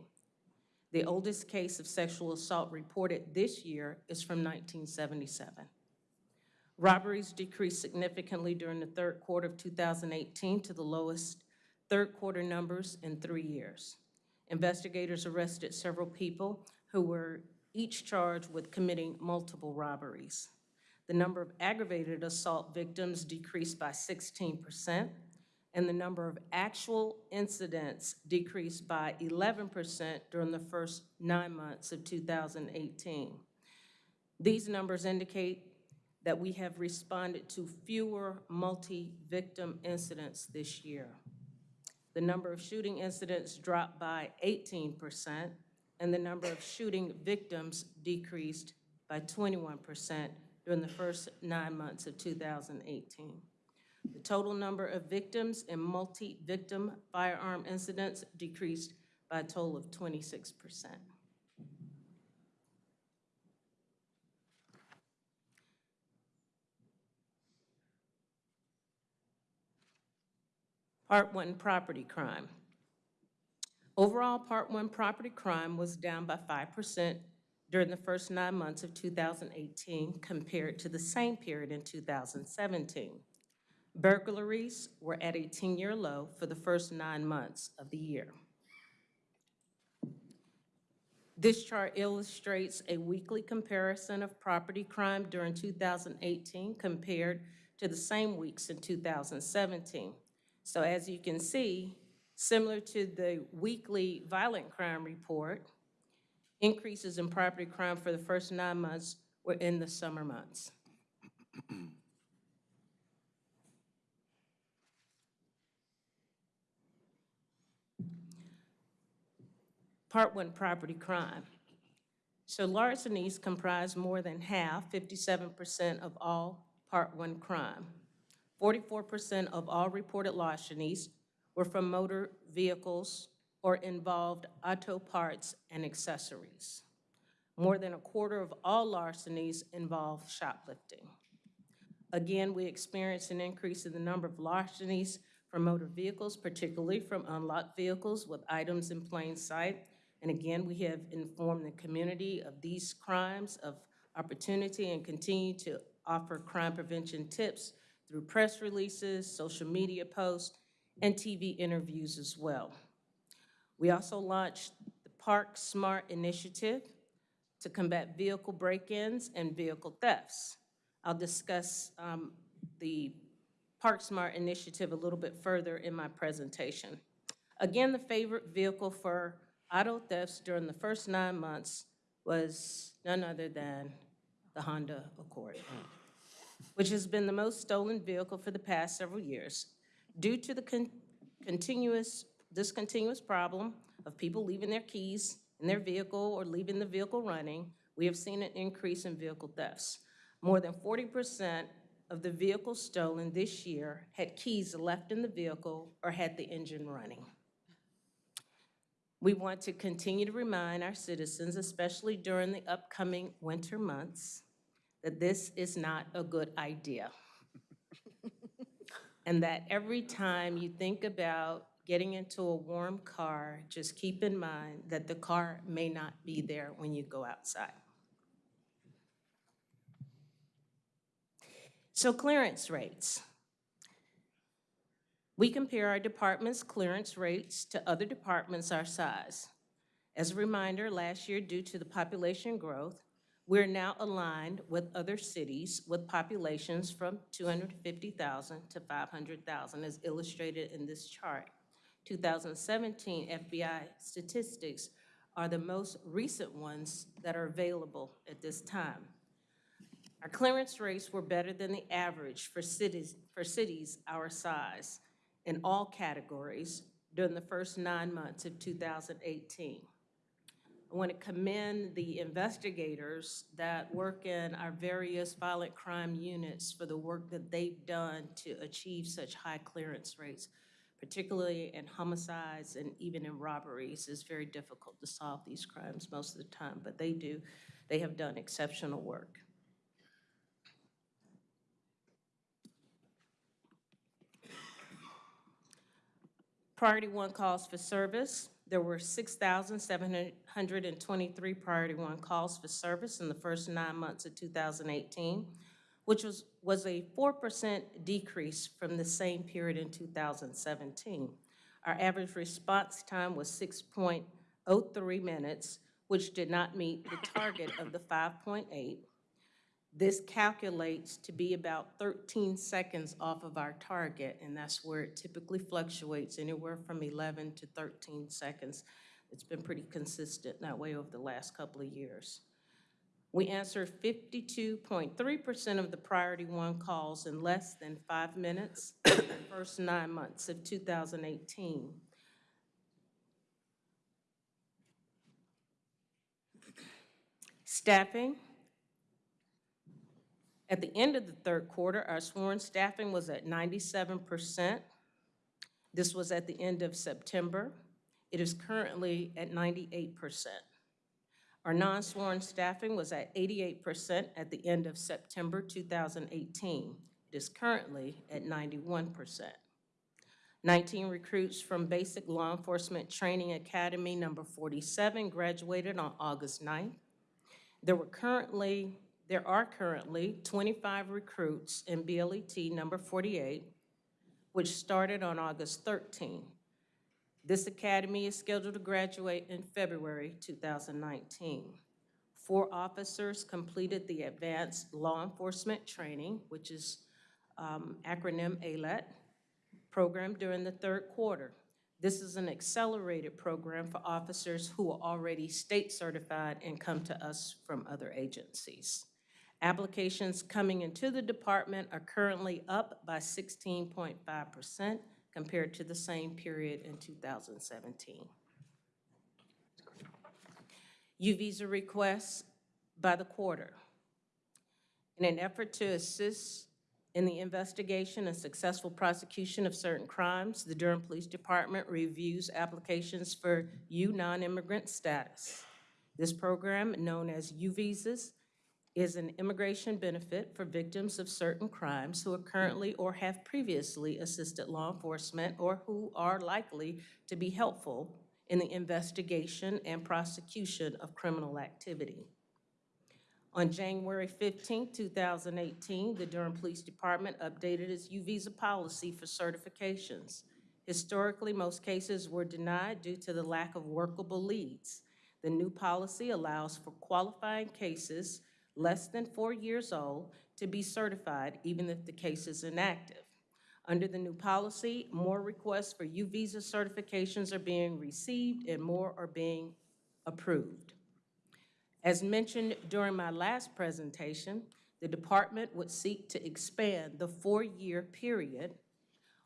The oldest case of sexual assault reported this year is from 1977. Robberies decreased significantly during the third quarter of 2018 to the lowest third quarter numbers in three years. Investigators arrested several people who were each charged with committing multiple robberies. The number of aggravated assault victims decreased by 16%, and the number of actual incidents decreased by 11% during the first nine months of 2018. These numbers indicate that we have responded to fewer multi-victim incidents this year. The number of shooting incidents dropped by 18%, and the number of shooting victims decreased by 21% during the first nine months of 2018. The total number of victims in multi-victim firearm incidents decreased by a total of 26%. Part one, property crime. Overall, Part one, property crime was down by 5% during the first nine months of 2018 compared to the same period in 2017. Burglaries were at a 10-year low for the first nine months of the year. This chart illustrates a weekly comparison of property crime during 2018 compared to the same weeks in 2017. So as you can see, similar to the weekly violent crime report, increases in property crime for the first nine months were in the summer months. Part one, property crime. So larcenies comprise more than half, 57% of all part one crime. 44% of all reported larcenies were from motor vehicles or involved auto parts and accessories. More than a quarter of all larcenies involve shoplifting. Again, we experienced an increase in the number of larcenies from motor vehicles, particularly from unlocked vehicles with items in plain sight. And again, we have informed the community of these crimes of opportunity and continue to offer crime prevention tips through press releases, social media posts, and TV interviews as well. We also launched the Park Smart Initiative to combat vehicle break-ins and vehicle thefts. I'll discuss um, the Park Smart Initiative a little bit further in my presentation. Again, the favorite vehicle for auto thefts during the first nine months was none other than the Honda Accord, which has been the most stolen vehicle for the past several years. Due to the con continuous, this continuous problem of people leaving their keys in their vehicle or leaving the vehicle running, we have seen an increase in vehicle thefts. More than 40% of the vehicles stolen this year had keys left in the vehicle or had the engine running. We want to continue to remind our citizens, especially during the upcoming winter months, that this is not a good idea. and that every time you think about getting into a warm car, just keep in mind that the car may not be there when you go outside. So clearance rates. We compare our department's clearance rates to other departments our size. As a reminder, last year, due to the population growth, we're now aligned with other cities with populations from 250,000 to 500,000, as illustrated in this chart. 2017 FBI statistics are the most recent ones that are available at this time. Our clearance rates were better than the average for cities, for cities our size in all categories during the first nine months of 2018. I want to commend the investigators that work in our various violent crime units for the work that they've done to achieve such high clearance rates, particularly in homicides and even in robberies. It's very difficult to solve these crimes most of the time, but they do. They have done exceptional work. Priority one calls for service. There were 6,723 priority one calls for service in the first nine months of 2018, which was, was a 4% decrease from the same period in 2017. Our average response time was 6.03 minutes, which did not meet the target of the 5.8. This calculates to be about 13 seconds off of our target, and that's where it typically fluctuates, anywhere from 11 to 13 seconds. It's been pretty consistent that way over the last couple of years. We answered 52.3% of the priority one calls in less than five minutes in the first nine months of 2018. Staffing. At the end of the third quarter, our sworn staffing was at 97%. This was at the end of September. It is currently at 98%. Our non-sworn staffing was at 88% at the end of September 2018. It is currently at 91%. 19 recruits from Basic Law Enforcement Training Academy number 47 graduated on August 9th. There were currently, there are currently 25 recruits in BLET number 48, which started on August 13. This academy is scheduled to graduate in February 2019. Four officers completed the Advanced Law Enforcement Training, which is um, acronym ALET, program during the third quarter. This is an accelerated program for officers who are already state certified and come to us from other agencies. Applications coming into the department are currently up by 16.5% compared to the same period in 2017. U-Visa requests by the quarter. In an effort to assist in the investigation and successful prosecution of certain crimes, the Durham Police Department reviews applications for U non-immigrant status. This program, known as U-Visas, is an immigration benefit for victims of certain crimes who are currently or have previously assisted law enforcement or who are likely to be helpful in the investigation and prosecution of criminal activity. On January 15, 2018, the Durham Police Department updated its U-Visa policy for certifications. Historically, most cases were denied due to the lack of workable leads. The new policy allows for qualifying cases less than four years old to be certified even if the case is inactive. Under the new policy, more requests for U-Visa certifications are being received and more are being approved. As mentioned during my last presentation, the department would seek to expand the four-year period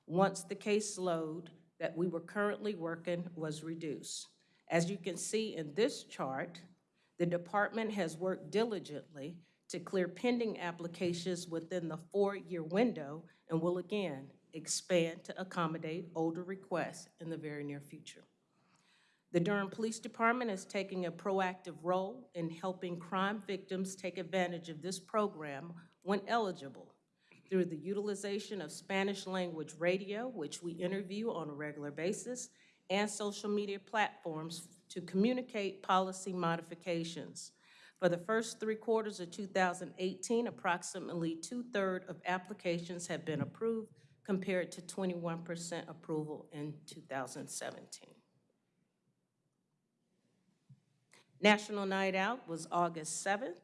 once the caseload that we were currently working was reduced. As you can see in this chart, the department has worked diligently to clear pending applications within the four-year window and will again expand to accommodate older requests in the very near future. The Durham Police Department is taking a proactive role in helping crime victims take advantage of this program when eligible through the utilization of Spanish language radio, which we interview on a regular basis, and social media platforms to communicate policy modifications. For the first three quarters of 2018, approximately two-thirds of applications have been approved compared to 21% approval in 2017. National Night Out was August 7th.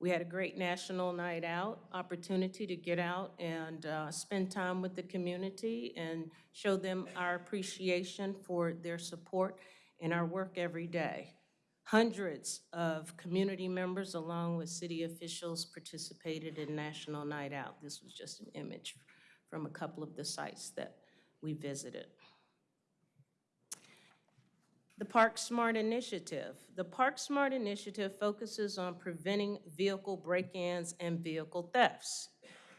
We had a great National Night Out, opportunity to get out and uh, spend time with the community and show them our appreciation for their support in our work every day. Hundreds of community members along with city officials participated in National Night Out. This was just an image from a couple of the sites that we visited. The Park Smart Initiative. The Park Smart Initiative focuses on preventing vehicle break-ins and vehicle thefts,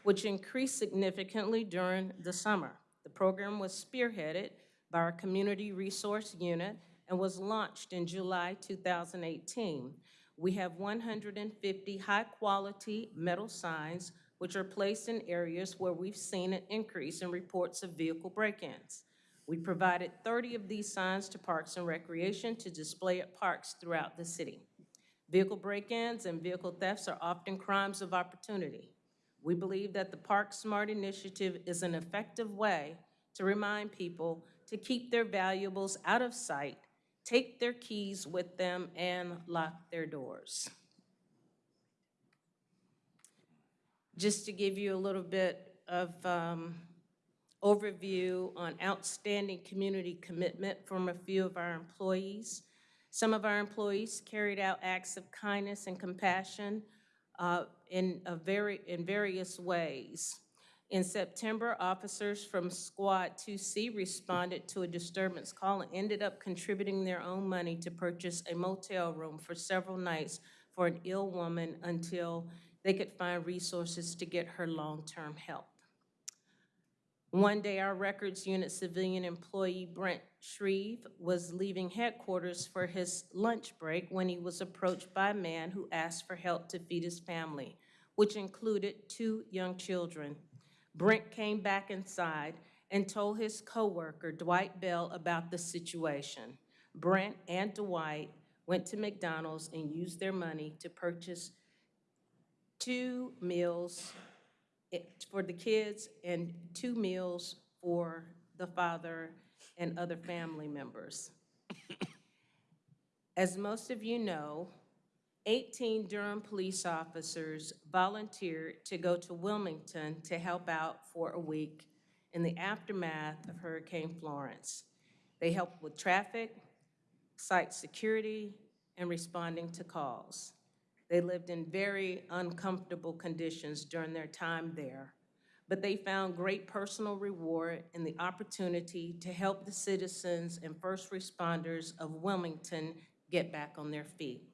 which increased significantly during the summer. The program was spearheaded by our Community Resource Unit and was launched in July 2018. We have 150 high-quality metal signs which are placed in areas where we've seen an increase in reports of vehicle break-ins. We provided 30 of these signs to Parks and Recreation to display at parks throughout the city. Vehicle break-ins and vehicle thefts are often crimes of opportunity. We believe that the Park Smart Initiative is an effective way to remind people to keep their valuables out of sight, take their keys with them, and lock their doors. Just to give you a little bit of um, overview on outstanding community commitment from a few of our employees. Some of our employees carried out acts of kindness and compassion uh, in a very, in various ways. In September, officers from Squad 2C responded to a disturbance call and ended up contributing their own money to purchase a motel room for several nights for an ill woman until they could find resources to get her long-term help. One day, our records unit civilian employee Brent Shreve was leaving headquarters for his lunch break when he was approached by a man who asked for help to feed his family, which included two young children. Brent came back inside and told his coworker Dwight Bell about the situation. Brent and Dwight went to McDonald's and used their money to purchase two meals eh, for the kids and two meals for the father and other family members. As most of you know, 18 Durham police officers volunteered to go to Wilmington to help out for a week in the aftermath of Hurricane Florence. They helped with traffic, site security, and responding to calls. They lived in very uncomfortable conditions during their time there, but they found great personal reward in the opportunity to help the citizens and first responders of Wilmington get back on their feet.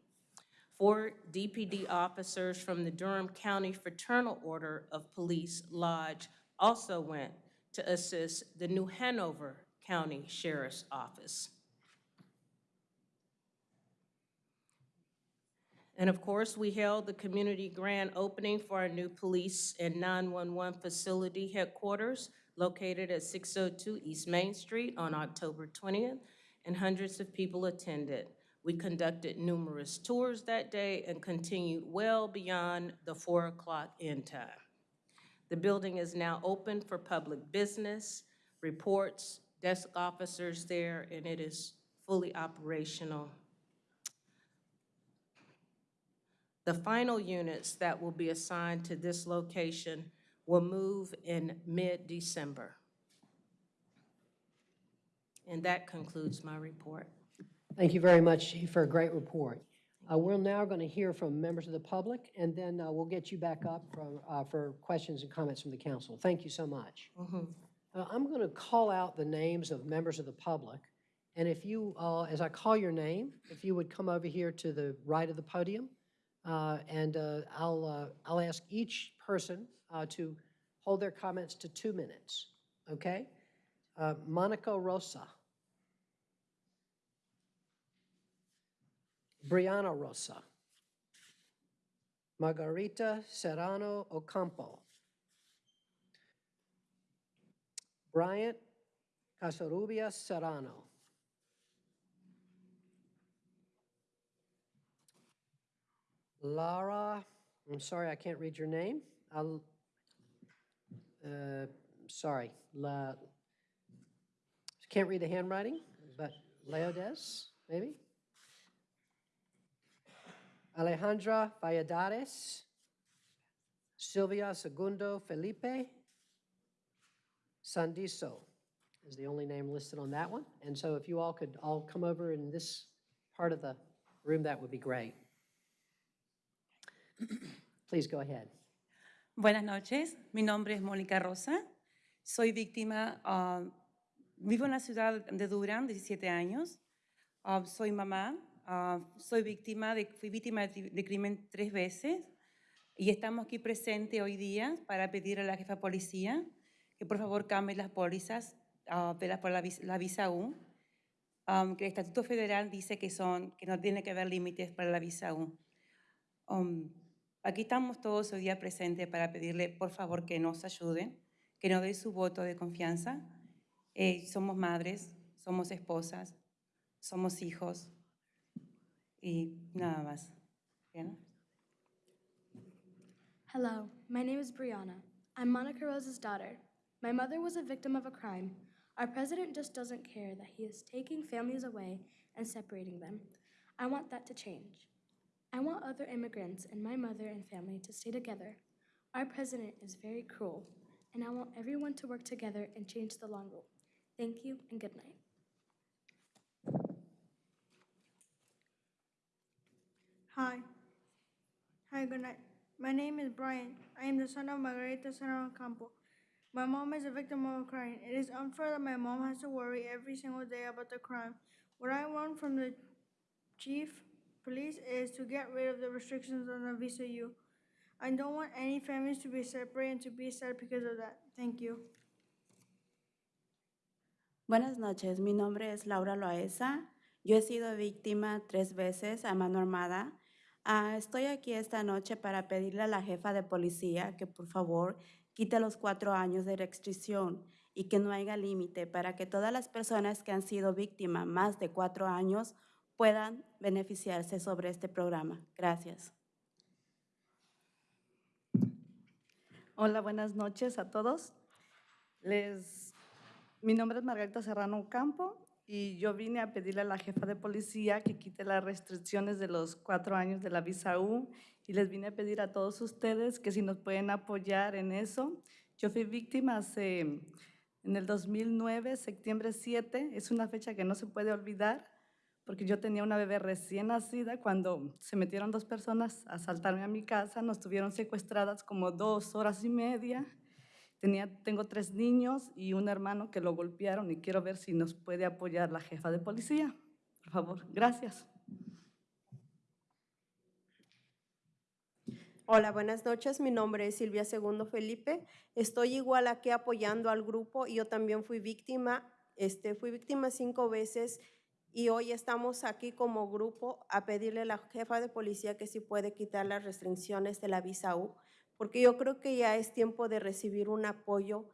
Four DPD officers from the Durham County Fraternal Order of Police Lodge also went to assist the New Hanover County Sheriff's Office. And of course, we held the community grand opening for our new police and 911 facility headquarters located at 602 East Main Street on October 20th, and hundreds of people attended. We conducted numerous tours that day and continued well beyond the 4 o'clock end time. The building is now open for public business, reports, desk officers there, and it is fully operational The final units that will be assigned to this location will move in mid-December. And that concludes my report. Thank you very much, for a great report. Uh, We're now going to hear from members of the public, and then uh, we'll get you back up from, uh, for questions and comments from the council. Thank you so much. Uh, I'm going to call out the names of members of the public, and if you, uh, as I call your name, if you would come over here to the right of the podium, uh, and uh, I'll, uh, I'll ask each person uh, to hold their comments to two minutes, okay? Uh, Monica Rosa. Brianna Rosa. Margarita Serrano Ocampo. Bryant Casarubia Serrano. Lara, I'm sorry, I can't read your name. I'll, uh, sorry, La, can't read the handwriting, but Leodes, maybe? Alejandra Valladares, Silvia Segundo Felipe, Sandiso is the only name listed on that one. And so if you all could all come over in this part of the room, that would be great. Please go ahead. Buenas noches, mi nombre es Mónica Rosa, soy víctima, ah, vivo en la ciudad de Durham, 17 años, Ah, soy mamá, ah, soy víctima de, fui víctima de, de crimen tres veces y estamos aquí presentes hoy día para pedir a la jefa policía que por favor cambie las pólizas ah, de la, por la, la visa U, ah, que el Estatuto Federal dice que, son, que no tiene que haber límites para la visa U. Um, aquí estamos todos hoy día presentes para pedirle, por favor, que nos ayuden, que nos dé su voto de confianza. Eh, somos madres, somos esposas, somos hijos y nada más. ¿Bien? Hello, my name is Brianna. I'm Monica Rosa's daughter. My mother was a victim of a crime. Our president just doesn't care that he is taking families away and separating them. I want that to change. I want other immigrants and my mother and family to stay together. Our president is very cruel, and I want everyone to work together and change the long rule. Thank you and good night. Hi. Hi, good night. My name is Brian. I am the son of Margarita Serrano Campo. My mom is a victim of a crime. It is unfair that my mom has to worry every single day about the crime. What I want from the chief police is to get rid of the restrictions on the Visa U. I don't want any families to be separated and to be sad because of that. Thank you. Buenas noches, mi nombre es Laura Loaesa. Yo he sido víctima tres veces a mano armada. Ah, estoy aquí esta noche para pedirle a la jefa de policía que por favor quite los cuatro años de restricción y que no haya límite para que todas las personas que han sido víctimas más de cuatro años puedan beneficiarse sobre este programa. Gracias. Hola, buenas noches a todos. Les, mi nombre es Margarita Serrano Campo y yo vine a pedirle a la jefa de policía que quite las restricciones de los cuatro años de la visa U y les vine a pedir a todos ustedes que si nos pueden apoyar en eso. Yo fui víctima hace, en el 2009, septiembre 7, es una fecha que no se puede olvidar porque yo tenía una bebé recién nacida cuando se metieron dos personas a asaltarme a mi casa, nos tuvieron secuestradas como dos horas y media. Tenía, tengo tres niños y un hermano que lo golpearon y quiero ver si nos puede apoyar la jefa de policía. Por favor, gracias. Hola, buenas noches. Mi nombre es Silvia Segundo Felipe. Estoy igual aquí apoyando al grupo y yo también fui víctima. Este, fui víctima cinco veces y hoy estamos aquí como grupo a pedirle a la jefa de policía que si puede quitar las restricciones de la visa U, porque yo creo que ya es tiempo de recibir un apoyo.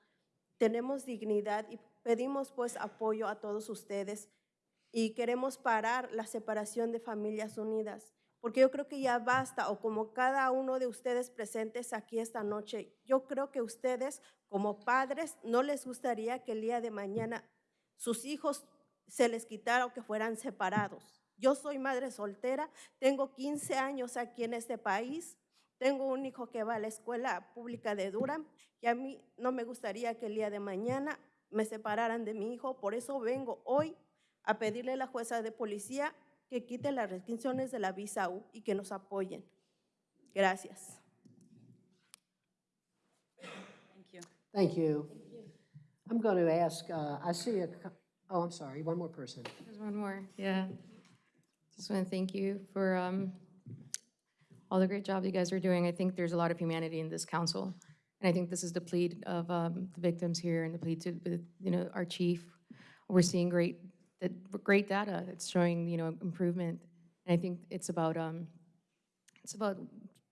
Tenemos dignidad y pedimos pues apoyo a todos ustedes y queremos parar la separación de familias unidas, porque yo creo que ya basta, o como cada uno de ustedes presentes aquí esta noche, yo creo que ustedes como padres no les gustaría que el día de mañana sus hijos se les quitara o que fueran separados. Yo soy madre soltera, tengo 15 años aquí en este país, tengo un hijo que va a la escuela pública de Durham y a mí no me gustaría que el día de mañana me separaran de mi hijo, por eso vengo hoy a pedirle a la jueza de policía que quite las restricciones de la visa U y que nos apoyen. Gracias. Thank you. Thank you. I'm going to ask, uh, I see a, oh, I'm sorry, one more person. There's one more, yeah. Just want to thank you for um, all the great job you guys are doing. I think there's a lot of humanity in this council. And I think this is the plea of um, the victims here and the plea to, you know, our chief. We're seeing great, great data. It's showing, you know, improvement. And I think it's about, um, it's about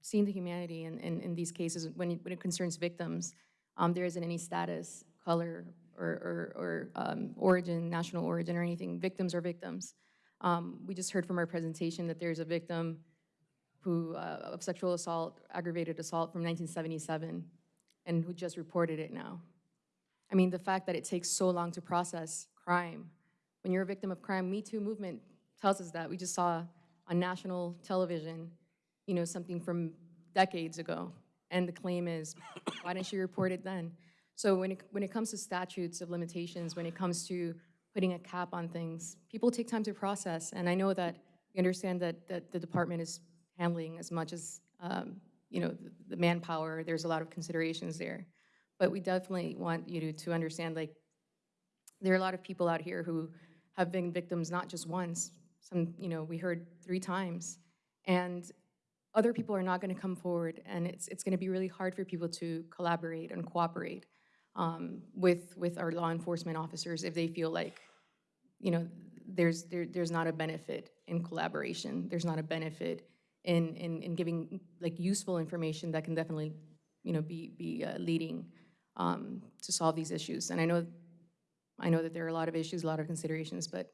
seeing the humanity in, in, in these cases when, it- when it concerns victims. Um, there isn't any status, color, or, or, or um, origin, national origin, or anything. Victims are victims. Um, we just heard from our presentation that there's a victim who, uh, of sexual assault, aggravated assault from 1977, and who just reported it now. I mean, the fact that it takes so long to process crime. When you're a victim of crime, Me Too movement tells us that. We just saw on national television, you know, something from decades ago. And the claim is, why didn't she report it then? So when it, when it comes to statutes of limitations, when it comes to putting a cap on things, people take time to process. And I know that we understand that, that the department is handling as much as, um, you know, the- the manpower, there's a lot of considerations there. But we definitely want you to, to understand, like, there are a lot of people out here who have been victims not just once, some, you know, we heard three times. And other people are not going to come forward, and it's, it's going to be really hard for people to collaborate and cooperate um, with, with our law enforcement officers if they feel like, you know, there's, there, there's not a benefit in collaboration. There's not a benefit in, in, in giving, like, useful information that can definitely, you know, be, be uh, leading um, to solve these issues. And I know, I know that there are a lot of issues, a lot of considerations, but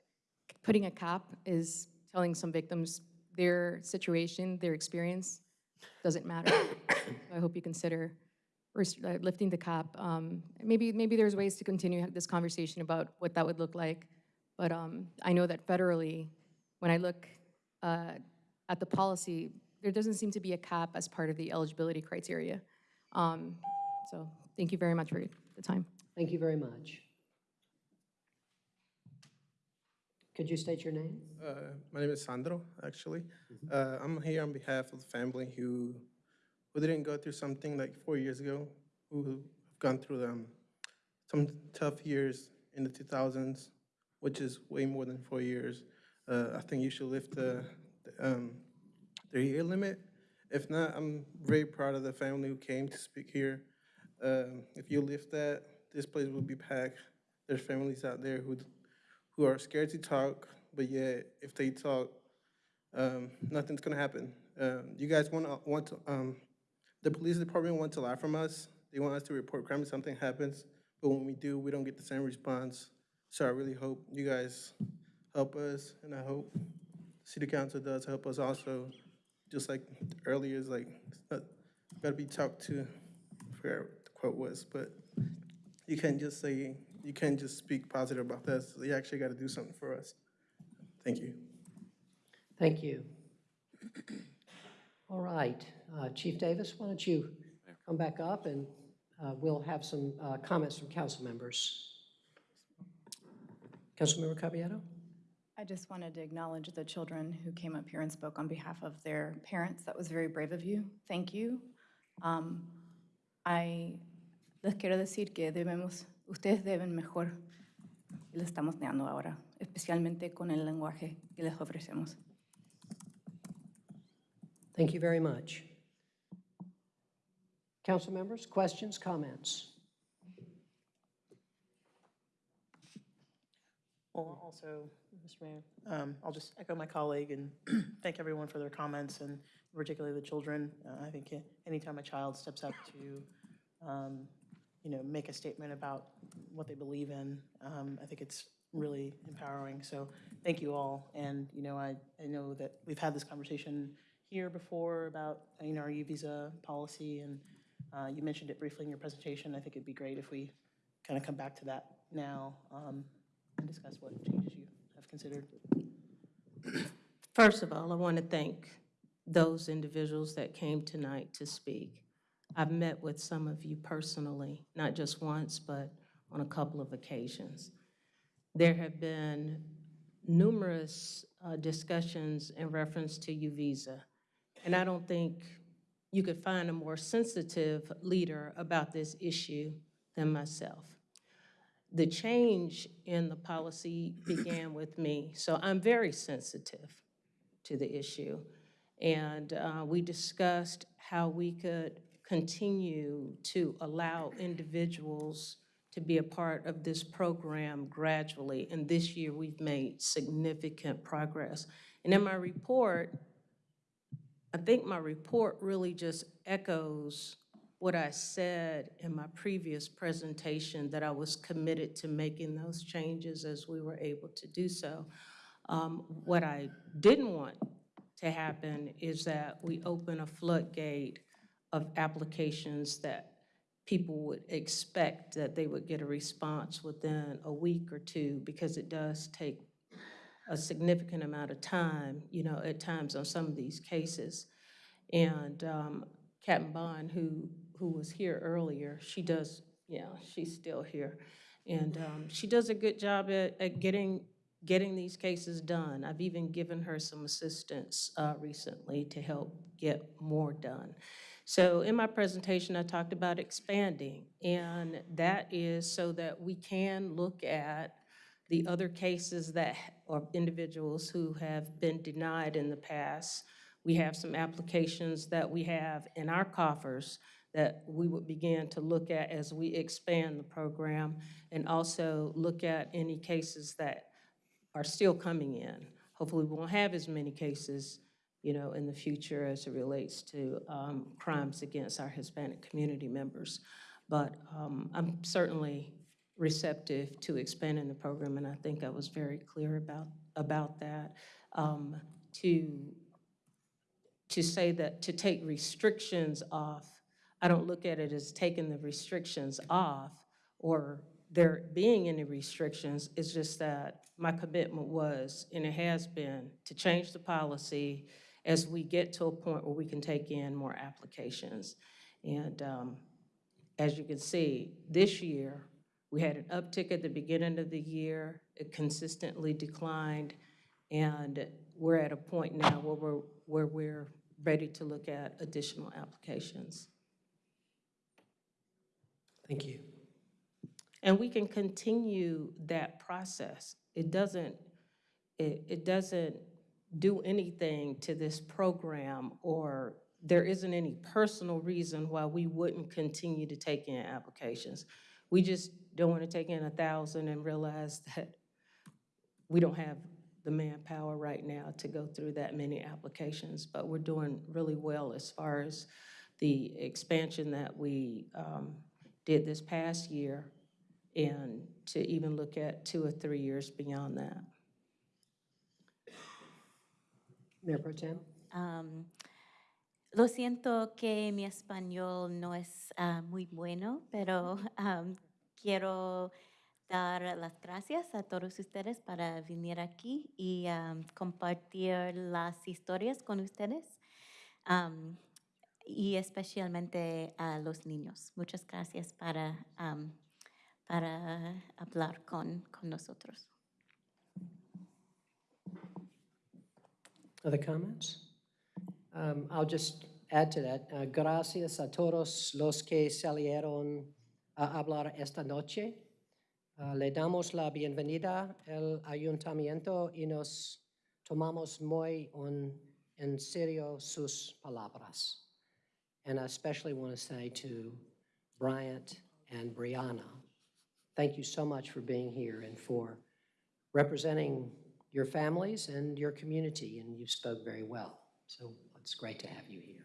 putting a cap is telling some victims their situation, their experience doesn't matter. So I hope you consider uh, lifting the cap. Um, Maybe, maybe there's ways to continue this conversation about what that would look like. But um, I know that federally, when I look uh, at the policy, there doesn't seem to be a cap as part of the eligibility criteria. Um, So thank you very much for the time. Thank you very much. Could you state your name? Uh, my name is Sandro, actually. Uh, I'm here on behalf of the family who, who didn't go through something like four years ago, who have gone through um, some tough years in the 2000s, which is way more than four years. Uh, I think you should lift the, the, um, the year limit. If not, I'm very proud of the family who came to speak here. Um, if you lift that, this place will be packed. There's families out there who who are scared to talk, but yet if they talk, um, nothing's gonna happen. Um, you guys want to want to um, the police department wants a lot from us. They want us to report crime if something happens, but when we do, we don't get the same response. So I really hope you guys help us, and I hope city council does help us also. Just like earlier, is like gotta be talked to. I forgot what the quote was, but you can't just say you can't just speak positive about this. You actually got to do something for us. Thank you. Thank you. All right, uh, Chief Davis, why don't you come back up and uh, we'll have some uh, comments from council members. Councilmember Caballero? I just wanted to acknowledge the children who came up here and spoke on behalf of their parents. That was very brave of you. Thank you. Um, I les quiero decir que debemos, ustedes deben mejor. y Le estamos negando ahora, especialmente con el lenguaje que les ofrecemos. Thank you very much. Council members, questions, comments? Well, also, Mr. Mayor, um, I'll just echo my colleague and thank everyone for their comments and particularly the children. Uh, I think anytime a child steps up to, um, you know, make a statement about what they believe in, um, I think it's really empowering. So thank you all. And, you know, I, I know that we've had this conversation here before about, you know, our U-Visa policy, and uh, you mentioned it briefly in your presentation. I think it'd be great if we kind of come back to that now um, and discuss what changes you considered. First of all, I want to thank those individuals that came tonight to speak. I've met with some of you personally, not just once, but on a couple of occasions. There have been numerous uh, discussions in reference to U-Visa, and I don't think you could find a more sensitive leader about this issue than myself. The change in the policy began with me, so I'm very sensitive to the issue. And uh, we discussed how we could continue to allow individuals to be a part of this program gradually. And this year, we've made significant progress. And in my report, I think my report really just echoes what I said in my previous presentation, that I was committed to making those changes as we were able to do so. Um, What I didn't want to happen is that we open a floodgate of applications that people would expect that they would get a response within a week or two, because it does take a significant amount of time, you know, at times on some of these cases. And um, Captain Bond, who, who was here earlier, she does, yeah, she's still here. And um, she does a good job at, at getting, getting these cases done. I've even given her some assistance uh, recently to help get more done. So in my presentation, I talked about expanding, and that is so that we can look at the other cases that, or individuals who have been denied in the past. We have some applications that we have in our coffers that we would begin to look at as we expand the program, and also look at any cases that are still coming in. Hopefully, we won't have as many cases, you know, in the future as it relates to um, crimes against our Hispanic community members. But um, I'm certainly receptive to expanding the program, and I think I was very clear about, about that. Um, To, to say that, to take restrictions off, I don't look at it as taking the restrictions off or there being any restrictions. It's just that my commitment was, and it has been, to change the policy as we get to a point where we can take in more applications. And um, as you can see, this year, we had an uptick at the beginning of the year. it consistently declined, and we're at a point now where we're, where we're ready to look at additional applications. Thank you. And we can continue that process. It doesn't, it, it doesn't do anything to this program, or there isn't any personal reason why we wouldn't continue to take in applications. We just don't want to take in a thousand and realize that we don't have the manpower right now to go through that many applications, but we're doing really well as far as the expansion that we um, did this past year and to even look at two or three years beyond that. Mayor Pro Tem? Am, lo siento que mi español no es ah, muy bueno, pero am, quiero dar las gracias a todos ustedes para venir aquí y am, compartir las historias con ustedes am, y especialmente a los niños. Muchas gracias para, am, para hablar con, con nosotros. Other comments? Um, I'll just add to that. Uh, Gracias a todos los que salieron a hablar esta noche. Uh, Le damos la bienvenida al ayuntamiento y nos tomamos muy en serio sus palabras. And I especially want to say to Bryant and Brianna, thank you so much for being here and for representing your families and your community, and you spoke very well. So it's great to have you here.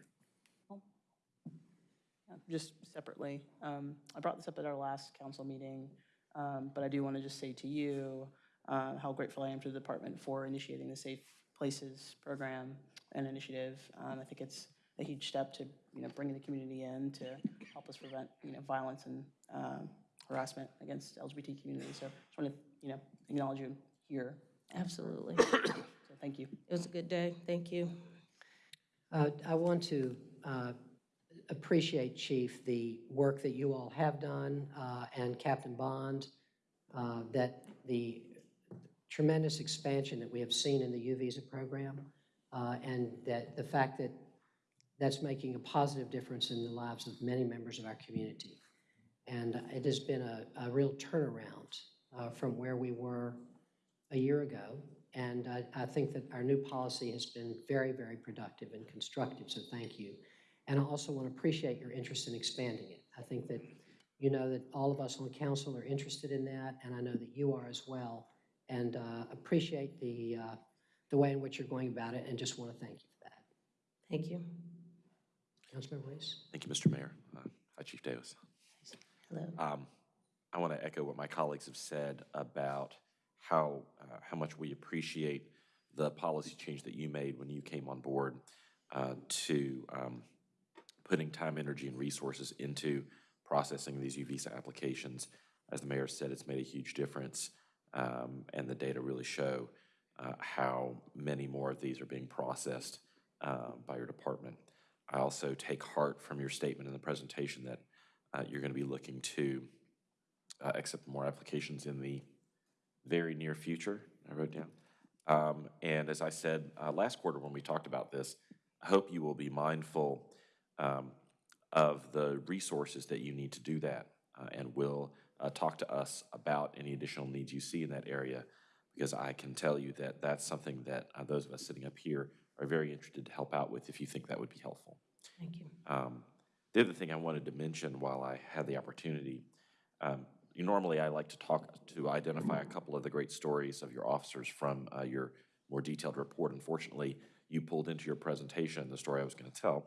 Just separately, um, I brought this up at our last council meeting, um, but I do want to just say to you uh, how grateful I am to the department for initiating the Safe Places program and initiative. Um, I think it's a huge step to, you know, bringing the community in to help us prevent, you know, violence and um, harassment against LGBT community. So I just want to, you know, acknowledge you here. Absolutely. So thank you. It was a good day. Thank you. Uh, I want to uh, appreciate, Chief, the work that you all have done, uh, and Captain Bond, uh, that the tremendous expansion that we have seen in the U visa program, uh, and that the fact that that's making a positive difference in the lives of many members of our community. And it has been a, a real turnaround uh, from where we were a year ago. And I, I think that our new policy has been very, very productive and constructive, so thank you. And I also want to appreciate your interest in expanding it. I think that you know that all of us on council are interested in that, and I know that you are as well. And uh, appreciate the, uh, the way in which you're going about it, and just want to thank you for that. Thank you. Councilmember? Thank you, Mr. Mayor. Uh, Hi, Chief Davis. Hello. Um, I want to echo what my colleagues have said about how, uh, how much we appreciate the policy change that you made when you came on board uh, to um, putting time, energy, and resources into processing these U visa applications. As the mayor said, it's made a huge difference, um, and the data really show uh, how many more of these are being processed uh, by your department. I also take heart from your statement in the presentation that uh, you're going to be looking to uh, accept more applications in the very near future, I wrote down. Um, And as I said uh, last quarter when we talked about this, I hope you will be mindful um, of the resources that you need to do that uh, and will uh, talk to us about any additional needs you see in that area because I can tell you that that's something that uh, those of us sitting up here are very interested to help out with if you think that would be helpful. Thank you. Um, The other thing I wanted to mention while I had the opportunity, um, you- normally I like to talk, to identify a couple of the great stories of your officers from uh, your more detailed report. Unfortunately, you pulled into your presentation the story I was going to tell,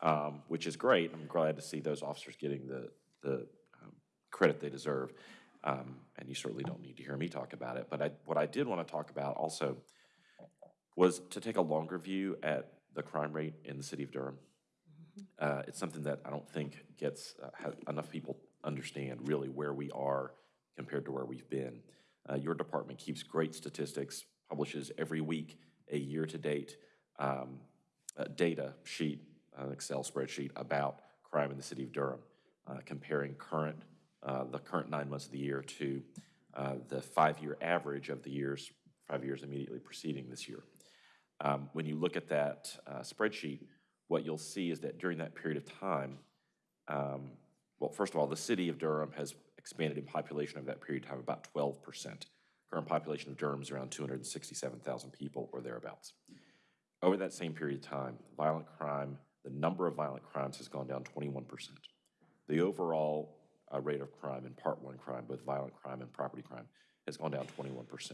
um, which is great. I'm glad to see those officers getting the, the um, credit they deserve. Um, And you certainly don't need to hear me talk about it. But I, what I did want to talk about also was to take a longer view at the crime rate in the city of Durham. Uh, It's something that I don't think gets, uh, enough people understand really where we are compared to where we've been. Uh, Your department keeps great statistics, publishes every week a year-to-date um, uh, data sheet, an Excel spreadsheet about crime in the city of Durham, uh, comparing current, uh, the current nine months of the year to uh, the five-year average of the years, five years immediately preceding this year. Um, When you look at that uh, spreadsheet, what you'll see is that during that period of time, um, well, first of all, the city of Durham has expanded in population over that period of time about 12%. Current population of Durham is around 267,000 people or thereabouts. Over that same period of time, violent crime, the number of violent crimes has gone down 21%. The overall uh, rate of crime and Part 1 crime, both violent crime and property crime, has gone down 21%,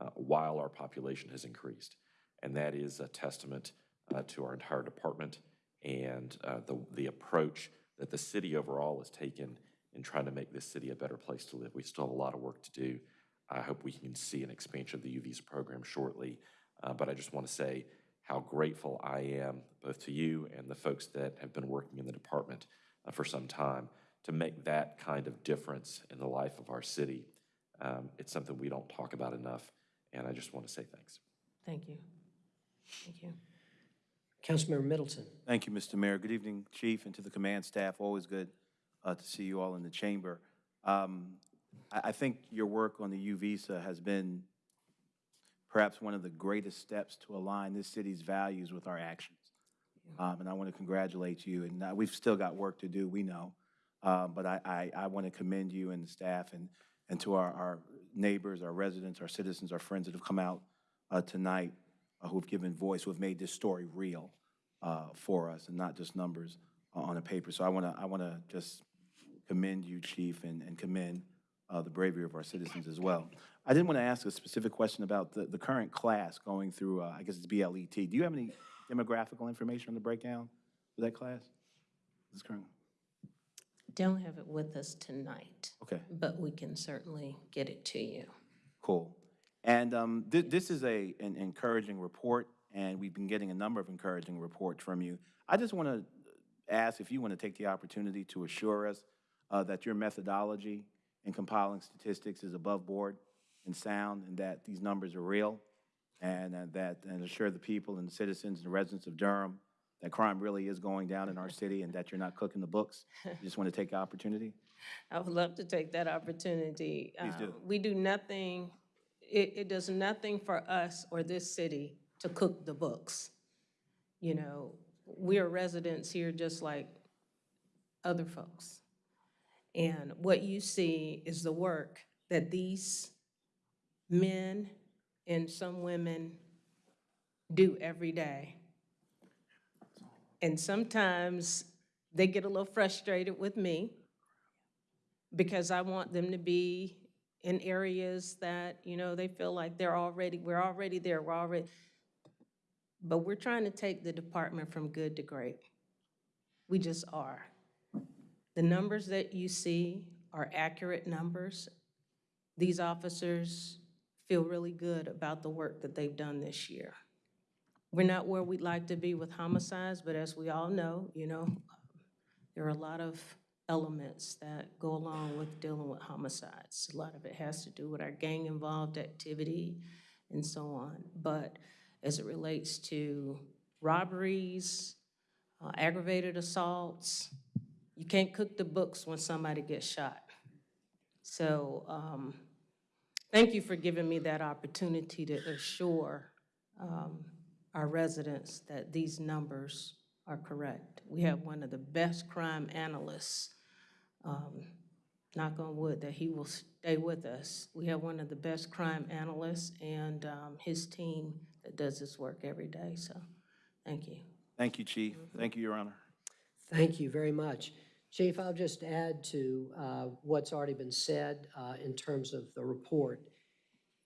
uh, while our population has increased. And that is a testament uh, to our entire department and uh, the, the approach that the city overall has taken in trying to make this city a better place to live. We still have a lot of work to do. I hope we can see an expansion of the U visa program shortly. Uh, but I just want to say how grateful I am both to you and the folks that have been working in the department uh, for some time to make that kind of difference in the life of our city. Um, it's something we don't talk about enough, and I just want to say thanks. Thank you. Thank you. Councilmember Middleton. Thank you, Mr. Mayor. Good evening, Chief, and to the command staff. Always good uh, to see you all in the chamber. Um, I, I think your work on the U visa has been perhaps one of the greatest steps to align this city's values with our actions. Um, and I want to congratulate you. And uh, we've still got work to do, we know. Um, but I, I, I want to commend you and the staff and, and to our, our neighbors, our residents, our citizens, our friends that have come out uh, tonight, uh, who have given voice, who have made this story real uh, for us and not just numbers uh, on a paper. So I want to I want to just commend you, Chief, and, and commend uh, the bravery of our citizens as well. I did want to ask a specific question about the, the current class going through, uh, I guess it's BLET. Do you have any demographical information on the breakdown for that class? This current, Don't have it with us tonight, okay, but we can certainly get it to you. cool. And um, thi- this is a, an encouraging report, and we've been getting a number of encouraging reports from you. I just want to ask if you want to take the opportunity to assure us uh, that your methodology in compiling statistics is above board and sound, and that these numbers are real, and uh, that, and assure the people and the citizens and residents of Durham that crime really is going down in our city and that you're not cooking the books. You just want to take the opportunity? I would love to take that opportunity. Please do. Um, We do nothing, it, it does nothing for us or this city to cook the books. You know, we are residents here just like other folks. And what you see is the work that these men and some women do every day. And sometimes they get a little frustrated with me because I want them to be in areas that, you know, they feel like they're already, we're already there, we're already, but we're trying to take the department from good to great. We just are. The numbers that you see are accurate numbers. These officers feel really good about the work that they've done this year. We're not where we'd like to be with homicides, but as we all know, you know, there are a lot of elements that go along with dealing with homicides. A lot of it has to do with our gang-involved activity and so on. But as it relates to robberies, uh, aggravated assaults, you can't cook the books when somebody gets shot. So um, thank you for giving me that opportunity to assure um, our residents that these numbers are correct. We have one of the best crime analysts, um, knock on wood, that he will stay with us. We have one of the best crime analysts and um, his team that does this work every day, so thank you. Thank you, Chief. Thank you, Your Honor. Thank you very much. Chief, I'll just add to uh, what's already been said uh, in terms of the report.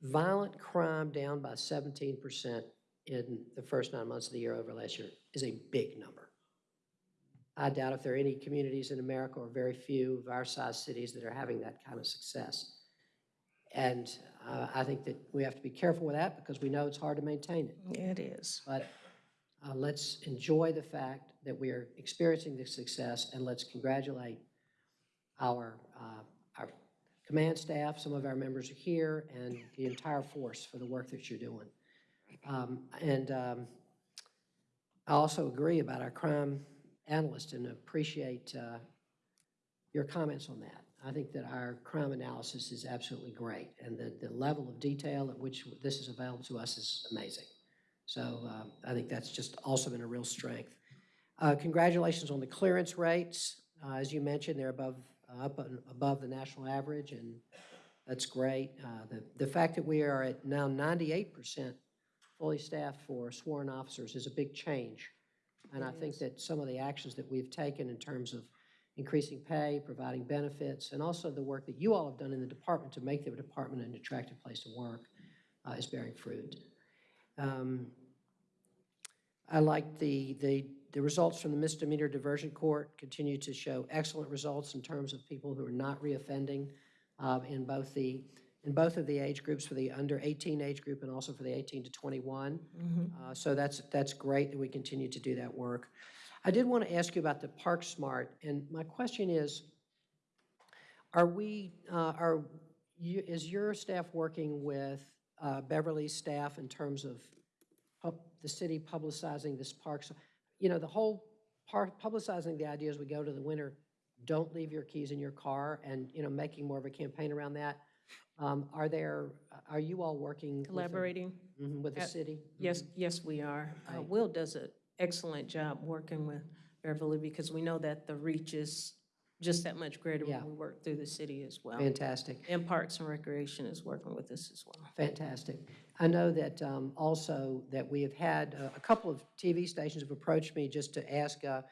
Violent crime down by 17% in the first nine months of the year over last year is a big number. I doubt if there are any communities in America or very few of our size cities that are having that kind of success. And uh, I think that we have to be careful with that because we know it's hard to maintain it. Yeah, it is. But uh, let's enjoy the fact that we are experiencing this success, and let's congratulate our, uh, our command staff, some of our members are here, and the entire force for the work that you're doing. Um, And um, I also agree about our crime analyst and appreciate uh, your comments on that. I think that our crime analysis is absolutely great, and the, the level of detail at which this is available to us is amazing. So uh, I think that's just also been a real strength. Uh, Congratulations on the clearance rates. Uh, As you mentioned, they're above, uh, up above the national average, and that's great. Uh, The, the fact that we are at now 98% fully staffed for sworn officers is a big change. And I think that some of the actions that we've taken in terms of increasing pay, providing benefits, and also the work that you all have done in the department to make the department an attractive place to work uh, is bearing fruit. Um, I like the, the, the results from the misdemeanor diversion court continue to show excellent results in terms of people who are not reoffending uh, in both the, in both of the age groups, for the under 18 age group and also for the 18 to 21. Mhm. Uh, So that's, that's great that we continue to do that work. I did want to ask you about the Park Smart, and my question is, are we, uh, are, you- is your staff working with uh, Beverly's staff in terms of pub- the city publicizing this park? So, You know, the whole part, publicizing the idea as we go to the winter, don't leave your keys in your car, and, you know, making more of a campaign around that. Um, Are there, are you all working? with the- Collaborating? Mhm, With the Uh, city? Yes, yes, we are. Uh, Right. Will does an excellent job working with Beverly because we know that the reach is just that much greater Yeah. when we work through the city as well. Fantastic. And Parks and Recreation is working with us as well. Fantastic. I know that um, also that we have had, uh, a couple of TV stations have approached me just to ask, uh,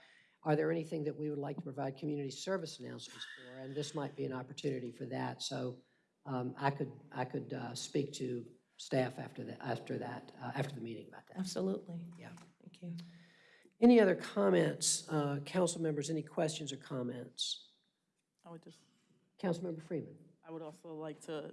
are there anything that we would like to provide community service announcements for? And this might be an opportunity for that. So um, I could, I could uh, speak to staff after that, after that, uh, after the meeting about that. Absolutely. Yeah. Thank you. Any other comments, uh, council members, any questions or comments? I would just, Councilmember Freeman? I would also like to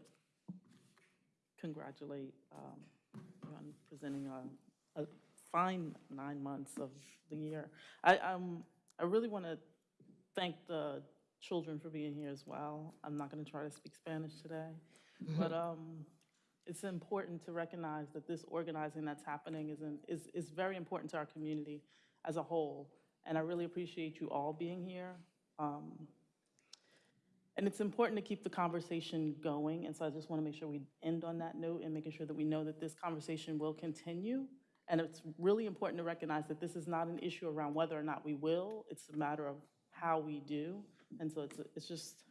congratulate um, you on presenting a, a fine nine months of the year. I, um, I really want to thank the children for being here as well. I'm not going to try to speak Spanish today, but um, it's important to recognize that this organizing that's happening is, in, is, is very important to our community as a whole. And I really appreciate you all being here. Um, and it's important to keep the conversation going, and so I just want to make sure we end on that note and making sure that we know that this conversation will continue. And it's really important to recognize that this is not an issue around whether or not we will, it's a matter of how we do. And so it's, it's just,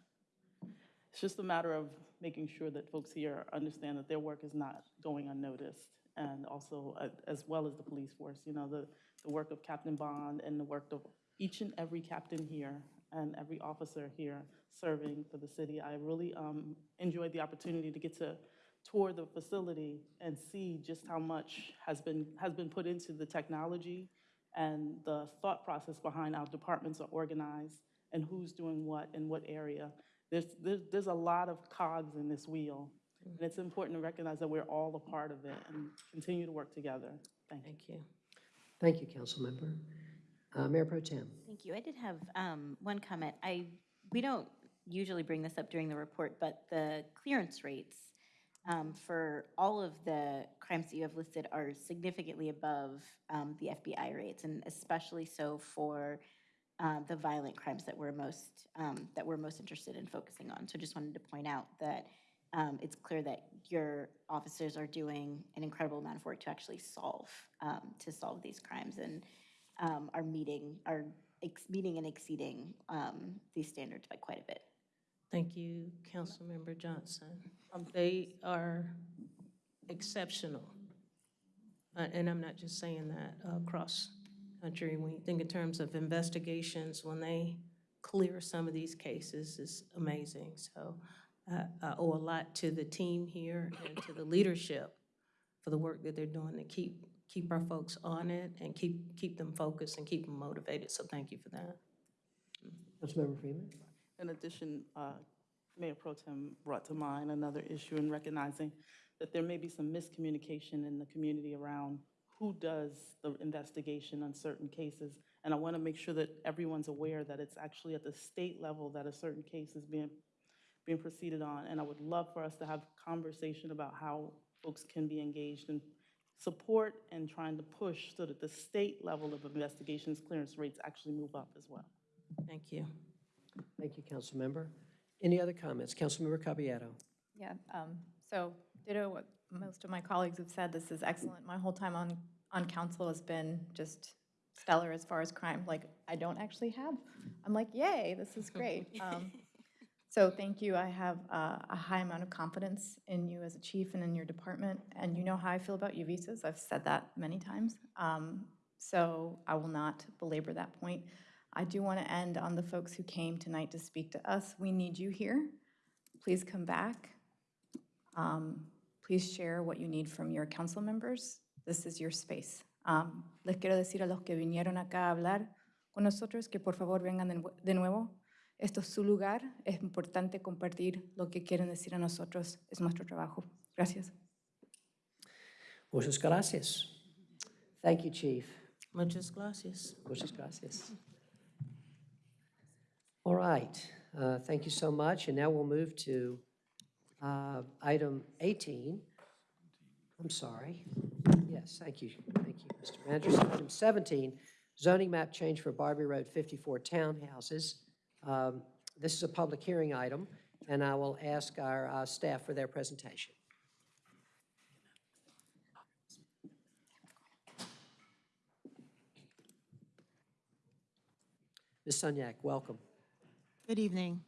it's just a matter of making sure that folks here understand that their work is not going unnoticed. And also, uh, as well as the police force, you know, the, the work of Captain Bond and the work of each and every captain here and every officer here serving for the city. I really um, enjoyed the opportunity to get to tour the facility and see just how much has been, has been put into the technology and the thought process behind how departments are organized and who's doing what in what area. There's, there's, there's a lot of cogs in this wheel, and it's important to recognize that we're all a part of it and continue to work together. Thank you. Thank you. Thank you, Councilmember. Uh, Mayor Pro Tem? Thank you. I did have um, one comment. I, we don't usually bring this up during the report, but the clearance rates um, for all of the crimes that you have listed are significantly above um, the FBI rates, and especially so for um, the violent crimes that we're most, um, that we're most interested in focusing on. So just wanted to point out that um, it's clear that your officers are doing an incredible amount of work to actually solve, um, to solve these crimes, and um, are meeting, are meeting and exceeding these standards by quite a bit. Thank you, Councilmember Johnson. They are exceptional. Uh, And I'm not just saying that uh, across country. When you think in terms of investigations, when they clear some of these cases, is amazing. So uh, I owe a lot to the team here and to the leadership for the work that they're doing to keep, keep our folks on it and keep, keep them focused and keep them motivated. So thank you for that. Councilmember Freeman? In addition, uh, Mayor Pro Tem brought to mind another issue in recognizing that there may be some miscommunication in the community around who does the investigation on certain cases. And I want to make sure that everyone's aware that it's actually at the state level that a certain case is being, being proceeded on. And I would love for us to have conversation about how folks can be engaged in support and trying to push so that the state level of investigations clearance rates actually move up as well. Thank you. Thank you, Councilmember. Any other comments? Councilmember Caballero. Yeah, um, so ditto what most of my colleagues have said, this is excellent. My whole time on, on council has been just stellar as far as crime, like, I don't actually have, I'm like, yay, this is great. Um, So thank you, I have uh, a high amount of confidence in you as a chief and in your department, and you know how I feel about U visas, I've said that many times. Um, So I will not belabor that point. I do want to end on the folks who came tonight to speak to us. We need you here. Please come back. Um, Please share what you need from your council members. This is your space. Um, Les quiero decir a los que vinieron acá a hablar con nosotros que por favor vengan de nue- de nuevo. Esto es su lugar. Es importante compartir lo que quieren decir a nosotros. Es nuestro trabajo. Gracias. Muchas gracias. Thank you, Chief. Muchas gracias. Muchas gracias. All right, uh, thank you so much. And now we'll move to uh, item 18. I'm sorry. Yes, thank you. Thank you, Mr. Manager. Item 17, zoning map change for Barbee Road 54 townhouses. Um, This is a public hearing item, and I will ask our uh, staff for their presentation. Ms. Sunyak, welcome. Good evening.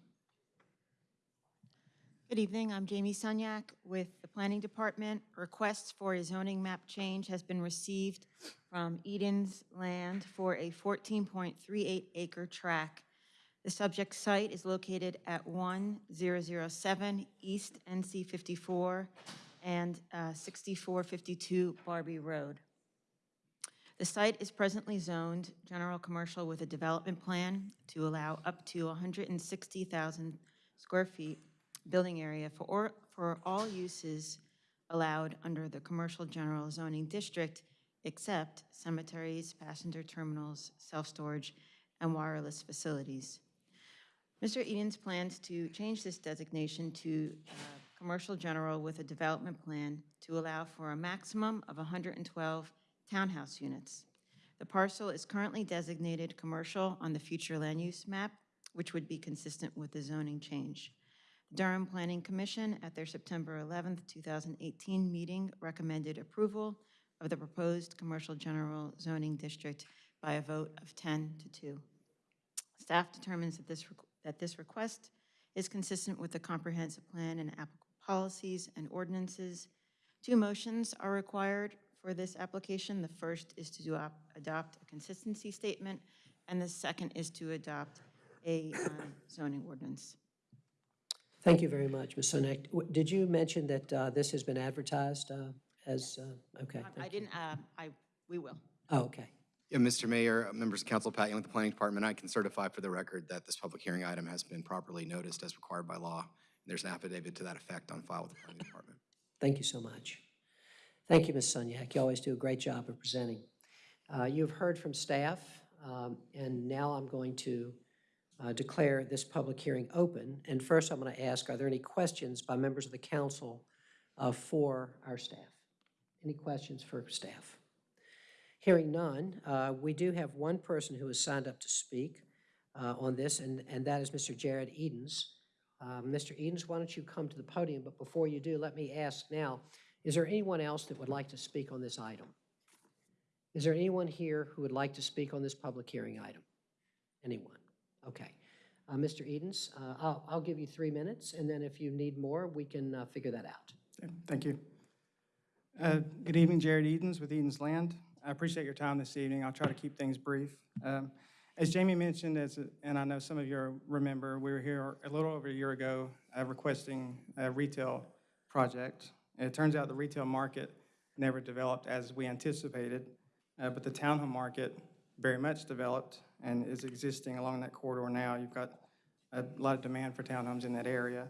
Good evening, I'm Jamie Sunyak with the Planning Department. Requests for a zoning map change has been received from Edens Land for a 14.38 acre tract. The subject site is located at 1007 East NC 54 and uh, 6452 Barbee Road. The site is presently zoned general commercial with a development plan to allow up to 160,000 square feet building area for, or- for all uses allowed under the commercial general zoning district except cemeteries, passenger terminals, self-storage, and wireless facilities. Mr. Edens plans to change this designation to uh, commercial general with a development plan to allow for a maximum of 112 townhouse units. The parcel is currently designated commercial on the future land use map, which would be consistent with the zoning change. Durham Planning Commission, at their September 11th, 2018 meeting, recommended approval of the proposed commercial general zoning district by a vote of 10 to 2. Staff determines that this, that this request is consistent with the comprehensive plan and applicable policies and ordinances. Two motions are required for this application. The first is to ado- adopt a consistency statement, and the second is to adopt a uh, zoning ordinance. Thank you very much, Ms. Sunyak. W- Did you mention that uh, this has been advertised uh, as, uh, okay? I- I didn't, uh, I, we will. Oh, okay. Yeah, Mr. Mayor, uh, members of council, Pat Young with the Planning Department, I can certify for the record that this public hearing item has been properly noticed as required by law. There's an affidavit to that effect on file with the Planning Department. Thank you so much. Thank you, Ms. Sunyak. You always do a great job of presenting. Uh, You've heard from staff, um, and now I'm going to uh, declare this public hearing open. And first, I'm going to ask, are there any questions by members of the council uh, for our staff? Any questions for staff? Hearing none, uh, we do have one person who has signed up to speak uh, on this, and and that is Mr. Jared Edens. Mr. Edens, why don't you come to the podium? But before you do, let me ask now, is there anyone else that would like to speak on this item? Is there anyone here who would like to speak on this public hearing item? Anyone? Okay. Uh, Mr. Edens, uh, I'll I'll give you three minutes, and then if you need more, we can uh, figure that out. Thank you. Uh, Good evening, Jared Edens with Edens Land. I appreciate your time this evening. I'll try to keep things brief. Um, As Jamie mentioned, as, and I know some of you remember, we were here a little over a year ago uh, requesting a retail project. And it turns out the retail market never developed as we anticipated, uh, but the townhome market very much developed and is existing along that corridor now. You've got a lot of demand for townhomes in that area.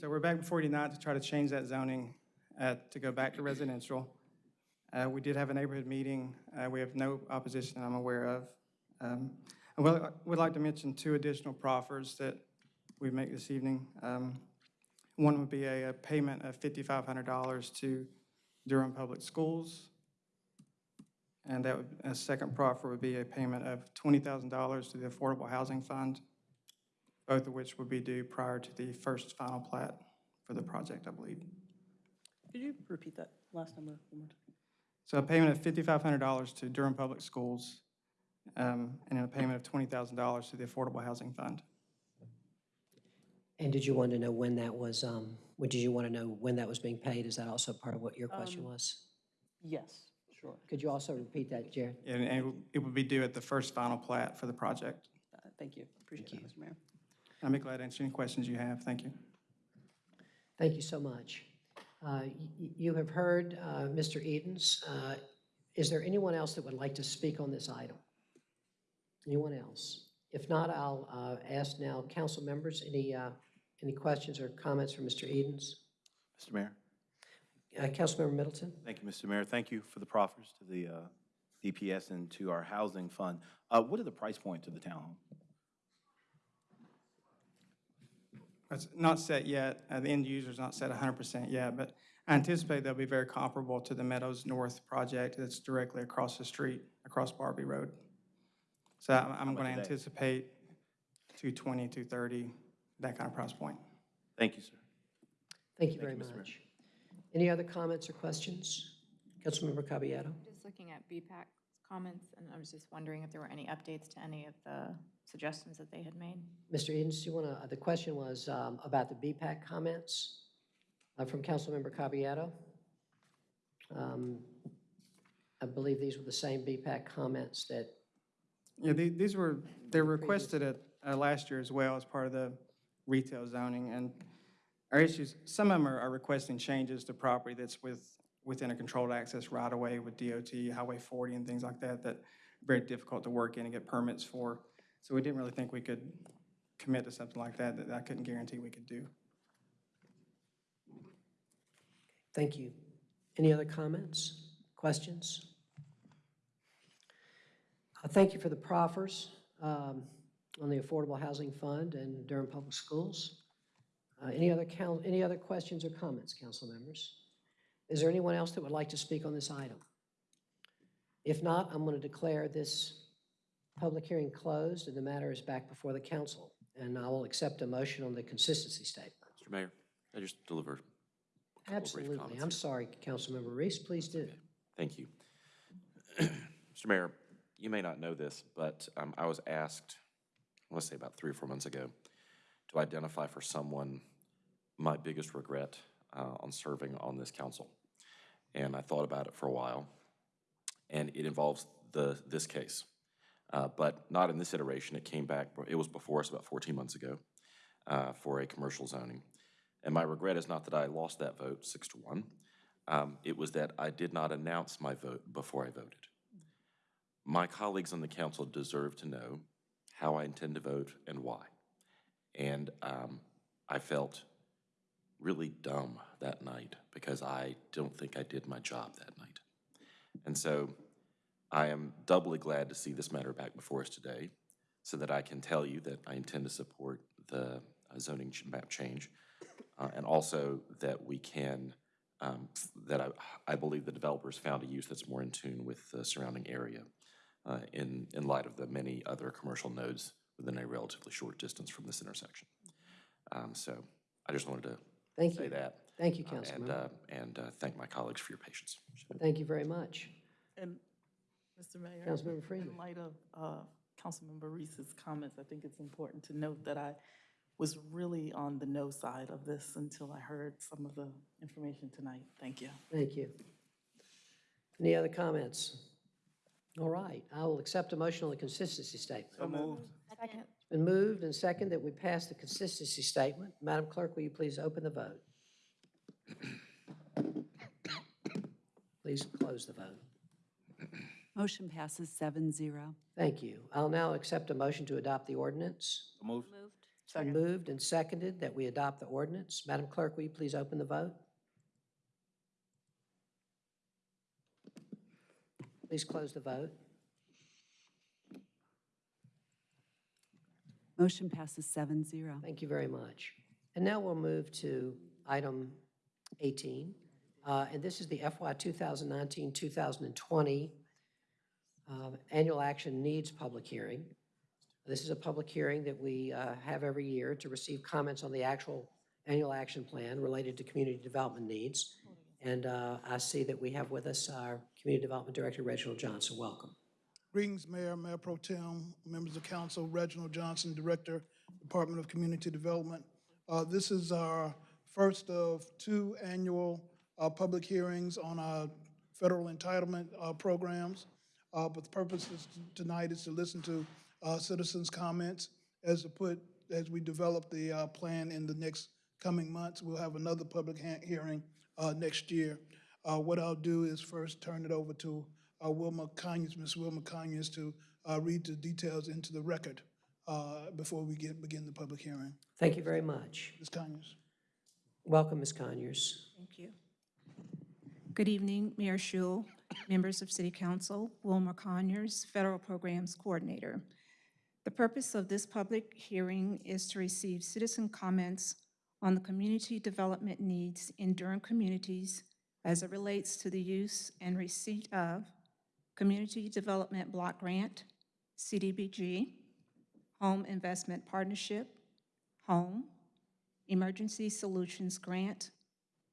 So we're back before you tonight to try to change that zoning uh, to go back to residential. Uh, We did have a neighborhood meeting. Uh, We have no opposition I'm aware of. Um, would like to mention two additional proffers that we make this evening. Um, One would be a a payment of $5,500 to Durham Public Schools. And that would, a second proffer would be a payment of $20,000 to the Affordable Housing Fund. both of which would be due prior to the first final plat for the project, I believe. Could you repeat that last number one more time? So a payment of $5,500 to Durham Public Schools, um, and then a payment of $20,000 to the Affordable Housing Fund. And did you want to know when that was, um, what did you want to know when that was being paid? Is that also part of what your question Um, was? Yes, sure. Could you also repeat that, Jared? And and it would- be due at the first final plat for the project. Uh, Thank you. Appreciate it, Mr. Mayor. I'll be glad to answer any questions you have. Thank you. Thank you so much. Uh, y- y- You have heard uh, Mr. Edens. Uh, Is there anyone else that would like to speak on this item? Anyone else? If not, I'll uh, ask now, council members, any, uh, any questions or comments for Mr. Edens? Mr. Mayor? Uh, Councilmember Middleton? Thank you, Mr. Mayor. Thank you for the proffers to the uh, DPS and to our housing fund. Uh, What are the price points of the townhome? It's not set yet, uh, the end user user's not set 100% yet, but I anticipate they'll be very comparable to the Meadows North project that's directly across the street, across Barbee Road. So I'm- I'm going to are they? anticipate 220, 230, that kind of price point. Thank you, sir. Thank you Thank very you, Mr. Mayor. Much. Any other comments or questions? Councilmember Caballero? Just looking at BPAC's comments, and I was just wondering if there were any updates to any of the suggestions that they had made. Mr. Edens, do you want to, the question was um, about the BPAC comments uh, from Councilmember Caballero. Um, I believe these were the same BPAC comments that, Yeah, the- these were, they were requested at uh, last year as well as part of the retail zoning, and our issues, some of them are are requesting changes to property that's with, within a controlled access right-of-way with DOT, Highway 40 and things like that, that are very difficult to work in and get permits for. So we didn't really think we could commit to something like that, that I couldn't guarantee we could do. thank you. Any other comments, questions? Uh, Thank you for the proffers um, on the Affordable Housing Fund and Durham Public Schools. Uh, Any other, coun- any other questions or comments, council members? Is there anyone else that would like to speak on this item? If not, I'm going to declare this public hearing closed and the matter is back before the council. And I will accept a motion on the consistency statement. Mr. Mayor, I just delivered. a couple of brief Absolutely. comments I'm here. sorry, Councilmember Reece, please do. Thank you. Mr. Mayor, you may not know this, but um, I was asked, I want to say about three or four months ago, to identify for someone my biggest regret uh, on serving on this council. And I thought about it for a while, and it involves the, this case. Uh, But not in this iteration, it came back, it was before us about 14 months ago uh, for a commercial zoning. And my regret is not that I lost that vote, six to one. Um, It was that I did not announce my vote before I voted. My colleagues on the council deserve to know how I intend to vote and why. And um, I felt really dumb that night because I don't think I did my job that night. And so I am doubly glad to see this matter back before us today so that I can tell you that I intend to support the uh, zoning map change uh, and also that we can, um, that I, I believe the developers found a use that's more in tune with the surrounding area uh, in, in light of the many other commercial nodes within a relatively short distance from this intersection. Um, So I just wanted to Thank say you. that. Thank you, uh, And, Councilmember. uh, and uh, thank my colleagues for your patience. Thank you very much. And, Mr. Mayor? Councilmember Freeman. In light of uh, Councilmember Reece's comments, I think it's important to note that I was really on the no side of this until I heard some of the information tonight. Thank you. Thank you. Any other comments? All right, I will accept a motion on the consistency statement. So moved. Second. It's been moved and second that we pass the consistency statement. Madam Clerk, will you please open the vote? Please close the vote. Motion passes seven zero. Thank you. I'll now accept a motion to adopt the ordinance. Moved. It's been moved and seconded that we adopt the ordinance. Madam Clerk, will you please open the vote? Please close the vote. Motion passes seven zero. Thank you very much. And now we'll move to item 18. uh, And this is the FY 2019-2020 uh, Annual Action Needs Public Hearing. This is a public hearing that we uh, have every year to receive comments on the actual annual action plan related to community development needs. And uh, I see that we have with us our Community Development Director, Reginald Johnson. Welcome. Greetings, Mayor, Mayor Pro Tem, members of council, Reginald Johnson, Director, Department of Community Development. Uh, This is our first of two annual uh, public hearings on our federal entitlement uh, programs. Uh, But the purpose tonight is to listen to uh, citizens' comments as to put, as we develop the uh, plan in the next coming months. We'll have another public hearing next year. What I'll do is first turn it over to uh, Wilma Conyers, Ms. Wilma Conyers, to uh, read the details into the record uh, before we get, begin the public hearing. Thank you very much. Ms. Conyers. Welcome, Ms. Conyers. Thank you. Good evening, Mayor Schewel, members of City Council, Wilma Conyers, Federal Programs Coordinator. The purpose of this public hearing is to receive citizen comments on the community development needs in Durham communities as it relates to the use and receipt of Community Development Block Grant, CDBG, Home Investment Partnership, HOME, Emergency Solutions Grant,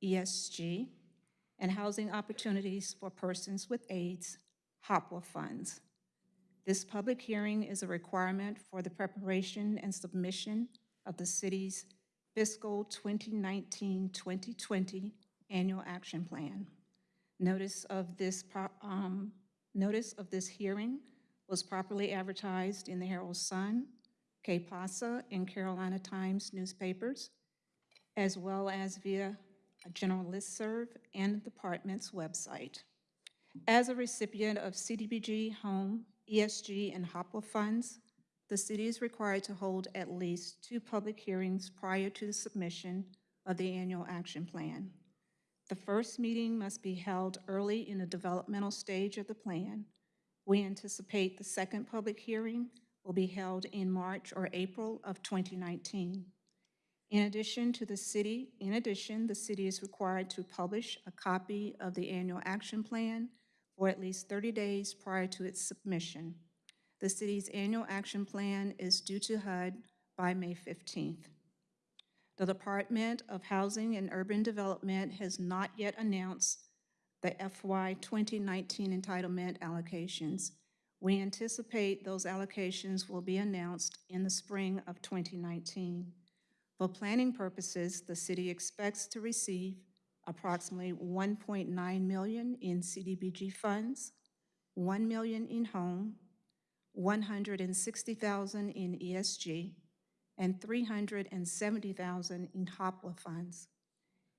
ESG, and Housing Opportunities for Persons with AIDS, HOPWA funds. This public hearing is a requirement for the preparation and submission of the city's fiscal 2019-2020 annual action plan. Notice of this, um, notice of this hearing was properly advertised in the Herald Sun, Que Pasa, and Carolina Times newspapers, as well as via a general listserv and the department's website. As a recipient of CDBG, Home, ESG, and HOPWA funds, the city is required to hold at least two public hearings prior to the submission of the annual action plan. The first meeting must be held early in the developmental stage of the plan. We anticipate the second public hearing will be held in March or April of 2019. In addition to the city, in addition, the city is required to publish a copy of the annual action plan for at least 30 days prior to its submission. The city's annual action plan is due to HUD by May 15th. The Department of Housing and Urban Development has not yet announced the FY 2019 entitlement allocations. We anticipate those allocations will be announced in the spring of 2019. For planning purposes, the city expects to receive approximately 1.9 million in CDBG funds, 1 million in home, 160,000 in ESG, and 370,000 in HOPWA funds.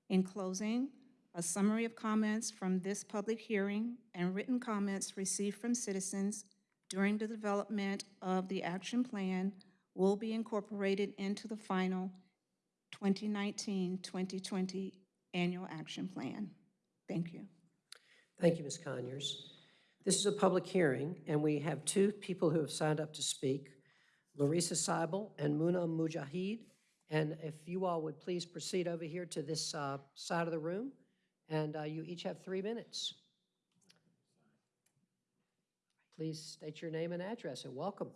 In closing, a summary of comments from this public hearing and written comments received from citizens during the development of the action plan will be incorporated into the final 2019-2020 annual action plan. Thank you. Thank you, Ms. Conyers. This is a public hearing, and we have two people who have signed up to speak, Lorisa Seibel and Muna Mujahid. And if you all would please proceed over here to this uh, side of the room, and uh, you each have three minutes. Please state your name and address, and welcome.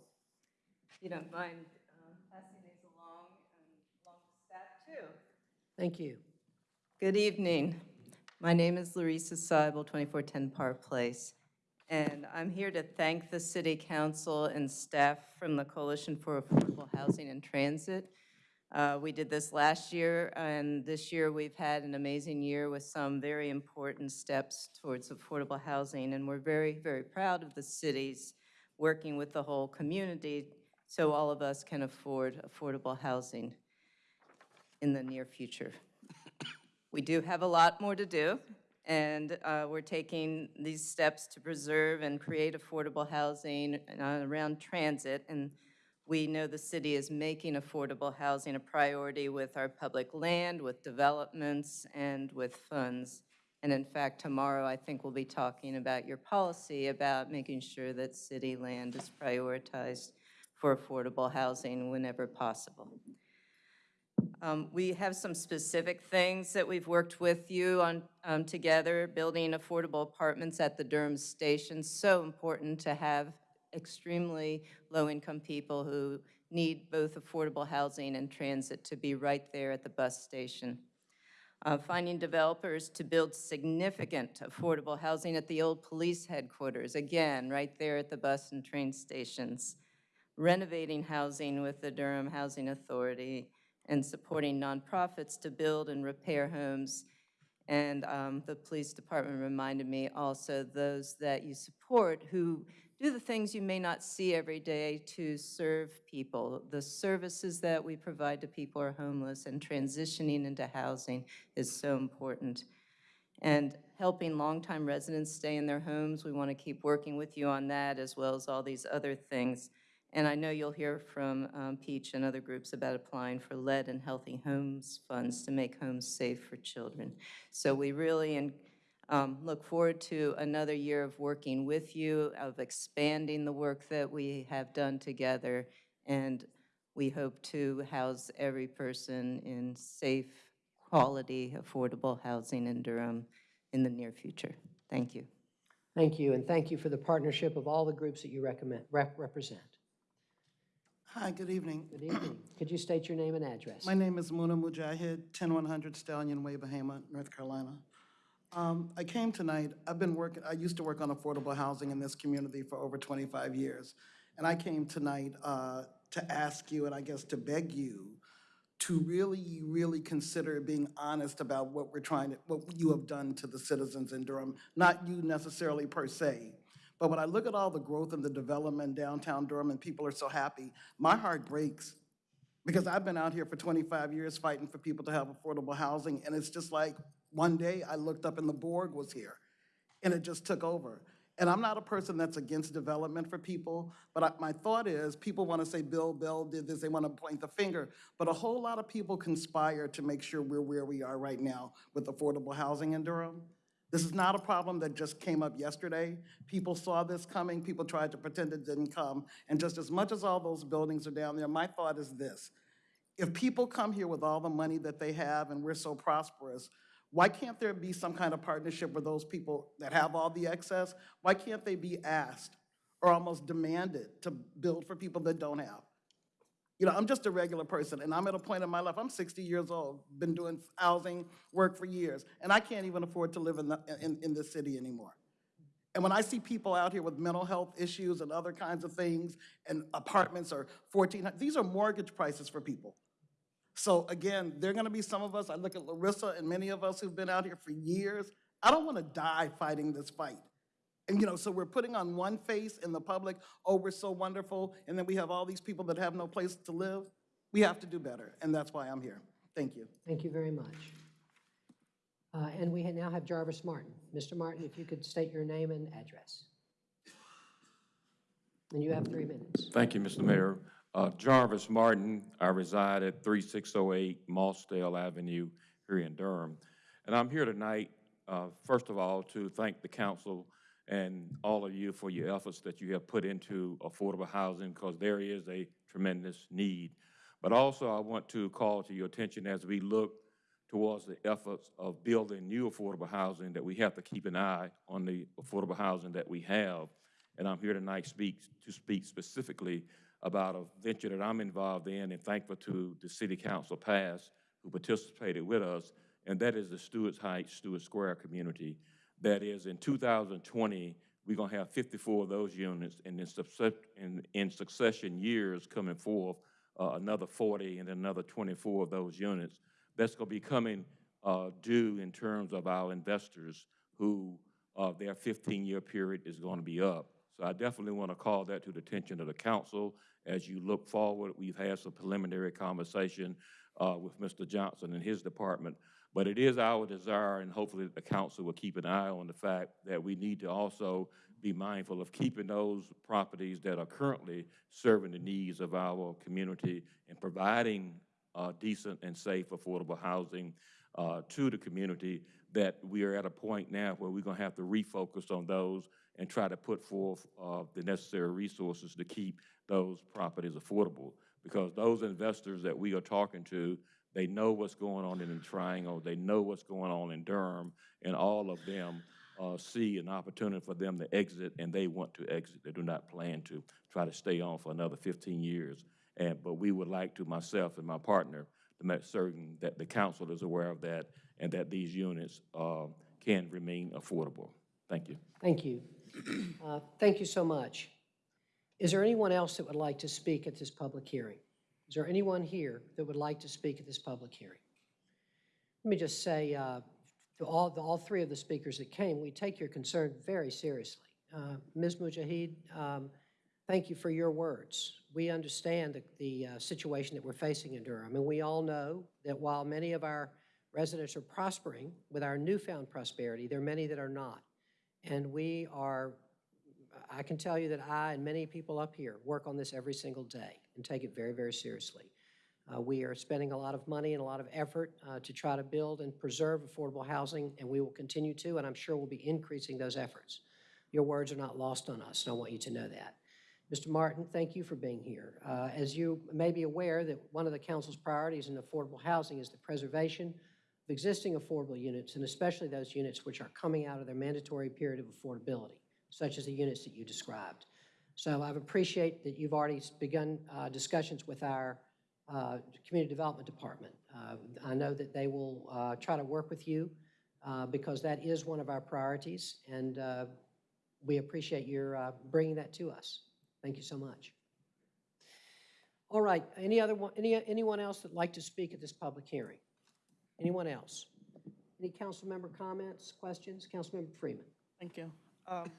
If you don't mind um, passing these along and along to staff too. Thank you. Good evening. My name is Lorisa Seibel, 2410 Park Place, and I'm here to thank the City Council and staff from the Coalition for Affordable Housing and Transit. Uh, We did this last year, and this year we've had an amazing year with some very important steps towards affordable housing, and we're very, very proud of the cities working with the whole community so all of us can afford affordable housing in the near future. We do have a lot more to do, and uh, we're taking these steps to preserve and create affordable housing uh, around transit. And we know the city is making affordable housing a priority with our public land, with developments, and with funds. And in fact, tomorrow, I think we'll be talking about your policy about making sure that city land is prioritized for affordable housing whenever possible. Um, We have some specific things that we've worked with you on um, together, building affordable apartments at the Durham Station. So important to have extremely low-income people who need both affordable housing and transit to be right there at the bus station. Uh, Finding developers to build significant affordable housing at the old police headquarters, again, right there at the bus and train stations. Renovating housing with the Durham Housing Authority and supporting nonprofits to build and repair homes and um, the police department reminded me also those that you support who do the things you may not see every day to serve people. The services that we provide to people who are homeless and transitioning into housing is so important. And helping longtime residents stay in their homes, we want to keep working with you on that as well as all these other things. And I know you'll hear from um, Peach and other groups about applying for lead and healthy homes funds to make homes safe for children. So we really um, look forward to another year of working with you, of expanding the work that we have done together, and we hope to house every person in safe, quality, affordable housing in Durham in the near future. Thank you. Thank you, and thank you for the partnership of all the groups that you recommend, rep- represent. Hi, good evening. Good evening. Could you state your name and address? My name is Muna Mujahid, 10100 Stallion Way, Bahama, North Carolina. Um, I came tonight, I've been working, I used to work on affordable housing in this community for over 25 years. And I came tonight uh, to ask you, and I guess to beg you, to really, really consider being honest about what we're trying to, what you have done to the citizens in Durham. Not you necessarily per se, but when I look at all the growth and the development downtown Durham and people are so happy, my heart breaks. Because I've been out here for 25 years fighting for people to have affordable housing, and it's just like, one day I looked up and the Borg was here, and it just took over. And I'm not a person that's against development for people, but I- my thought is, people want to say Bill Bell did this, they want to point the finger, but a whole lot of people conspire to make sure we're where we are right now with affordable housing in Durham. This is not a problem that just came up yesterday. People saw this coming, people tried to pretend it didn't come, and just as much as all those buildings are down there, my thought is this. If people come here with all the money that they have and we're so prosperous, why can't there be some kind of partnership with those people that have all the excess? Why can't they be asked or almost demanded to build for people that don't have? You know, I'm just a regular person, and I'm at a point in my life, I'm 60 years old, been doing housing work for years, and I can't even afford to live in, the, in, in this city anymore. And when I see people out here with mental health issues and other kinds of things, and apartments are 14, these are mortgage prices for people. So again, there are gonna be some of us, I look at Lorisa and many of us who've been out here for years, I don't wanna die fighting this fight. And, you know, so we're putting on one face in the public, oh, we're so wonderful, and then we have all these people that have no place to live. We have to do better, and that's why I'm here. Thank you. Thank you very much. Uh, And we now have Jarvis Martin. Mr. Martin, if you could state your name and address. And you have three minutes. Thank you, Mr. Mayor. Uh, Jarvis Martin, I reside at 3608 Mossdale Avenue here in Durham. And I'm here tonight, uh, first of all, to thank the council and all of you for your efforts that you have put into affordable housing because there is a tremendous need. But also, I want to call to your attention as we look towards the efforts of building new affordable housing, that we have to keep an eye on the affordable housing that we have. And I'm here tonight speak, to speak specifically about a venture that I'm involved in and thankful to the city council past who participated with us, and that is the Stewart's Heights, Stewart Square community. That is, in 2020, we're gonna have 54 of those units, and in, in, in succession years coming forth, uh, another 40 and another 24 of those units. That's gonna be coming uh, due in terms of our investors who uh, their 15-year period is going to be up. So I definitely want to call that to the attention of the council as you look forward. We've had some preliminary conversation uh, with Mr. Johnson and his department, but it is our desire, and hopefully the council will keep an eye on the fact that we need to also be mindful of keeping those properties that are currently serving the needs of our community and providing uh, decent and safe, affordable housing uh, to the community, that we are at a point now where we're going to have to refocus on those and try to put forth uh, the necessary resources to keep those properties affordable. Because those investors that we are talking to, they know what's going on in the Triangle, they know what's going on in Durham, and all of them uh, see an opportunity for them to exit, and they want to exit. They do not plan to try to stay on for another 15 years. And, but we would like to, myself and my partner, to make certain that the council is aware of that and that these units uh, can remain affordable. Thank you. Thank you. Uh, Thank you so much. Is there anyone else that would like to speak at this public hearing? Is there anyone here that would like to speak at this public hearing? Let me just say, uh, to all, the- all three of the speakers that came, we take your concern very seriously. Uh, Ms. Mujahid, um, thank you for your words. We understand the, the uh, situation that we're facing in Durham, and we all know that while many of our residents are prospering with our newfound prosperity, there are many that are not. And we are, I can tell you that I and many people up here work on this every single day and take it very, very seriously. Uh, We are spending a lot of money and a lot of effort uh, to try to build and preserve affordable housing, and we will continue to, and I'm sure we'll be increasing those efforts. Your words are not lost on us, and I want you to know that. Mr. Martin, thank you for being here. Uh, As you may be aware, that one of the council's priorities in affordable housing is the preservation of existing affordable units, and especially those units which are coming out of their mandatory period of affordability, such as the units that you described. So I appreciate that you've already begun uh, discussions with our uh, Community Development Department. Uh, I know that they will uh, try to work with you uh, because that is one of our priorities, and uh, we appreciate your bringing that to us. Thank you so much. All right, any other, one- any anyone else that'd like to speak at this public hearing? Anyone else? Any council member comments, questions? Councilmember Freeman? Thank you. Um,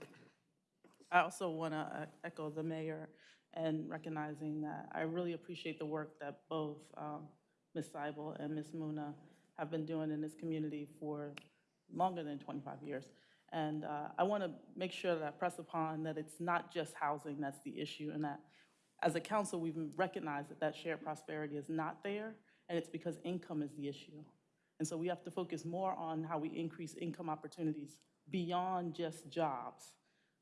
I also want to echo the mayor and recognizing that I really appreciate the work that both um, Ms. Seibel and Ms. Muna have been doing in this community for longer than 25 years. And uh, I want to make sure that I press upon that it's not just housing that's the issue, and that as a council, we've recognized that that shared prosperity is not there, and it's because income is the issue. And so we have to focus more on how we increase income opportunities beyond just jobs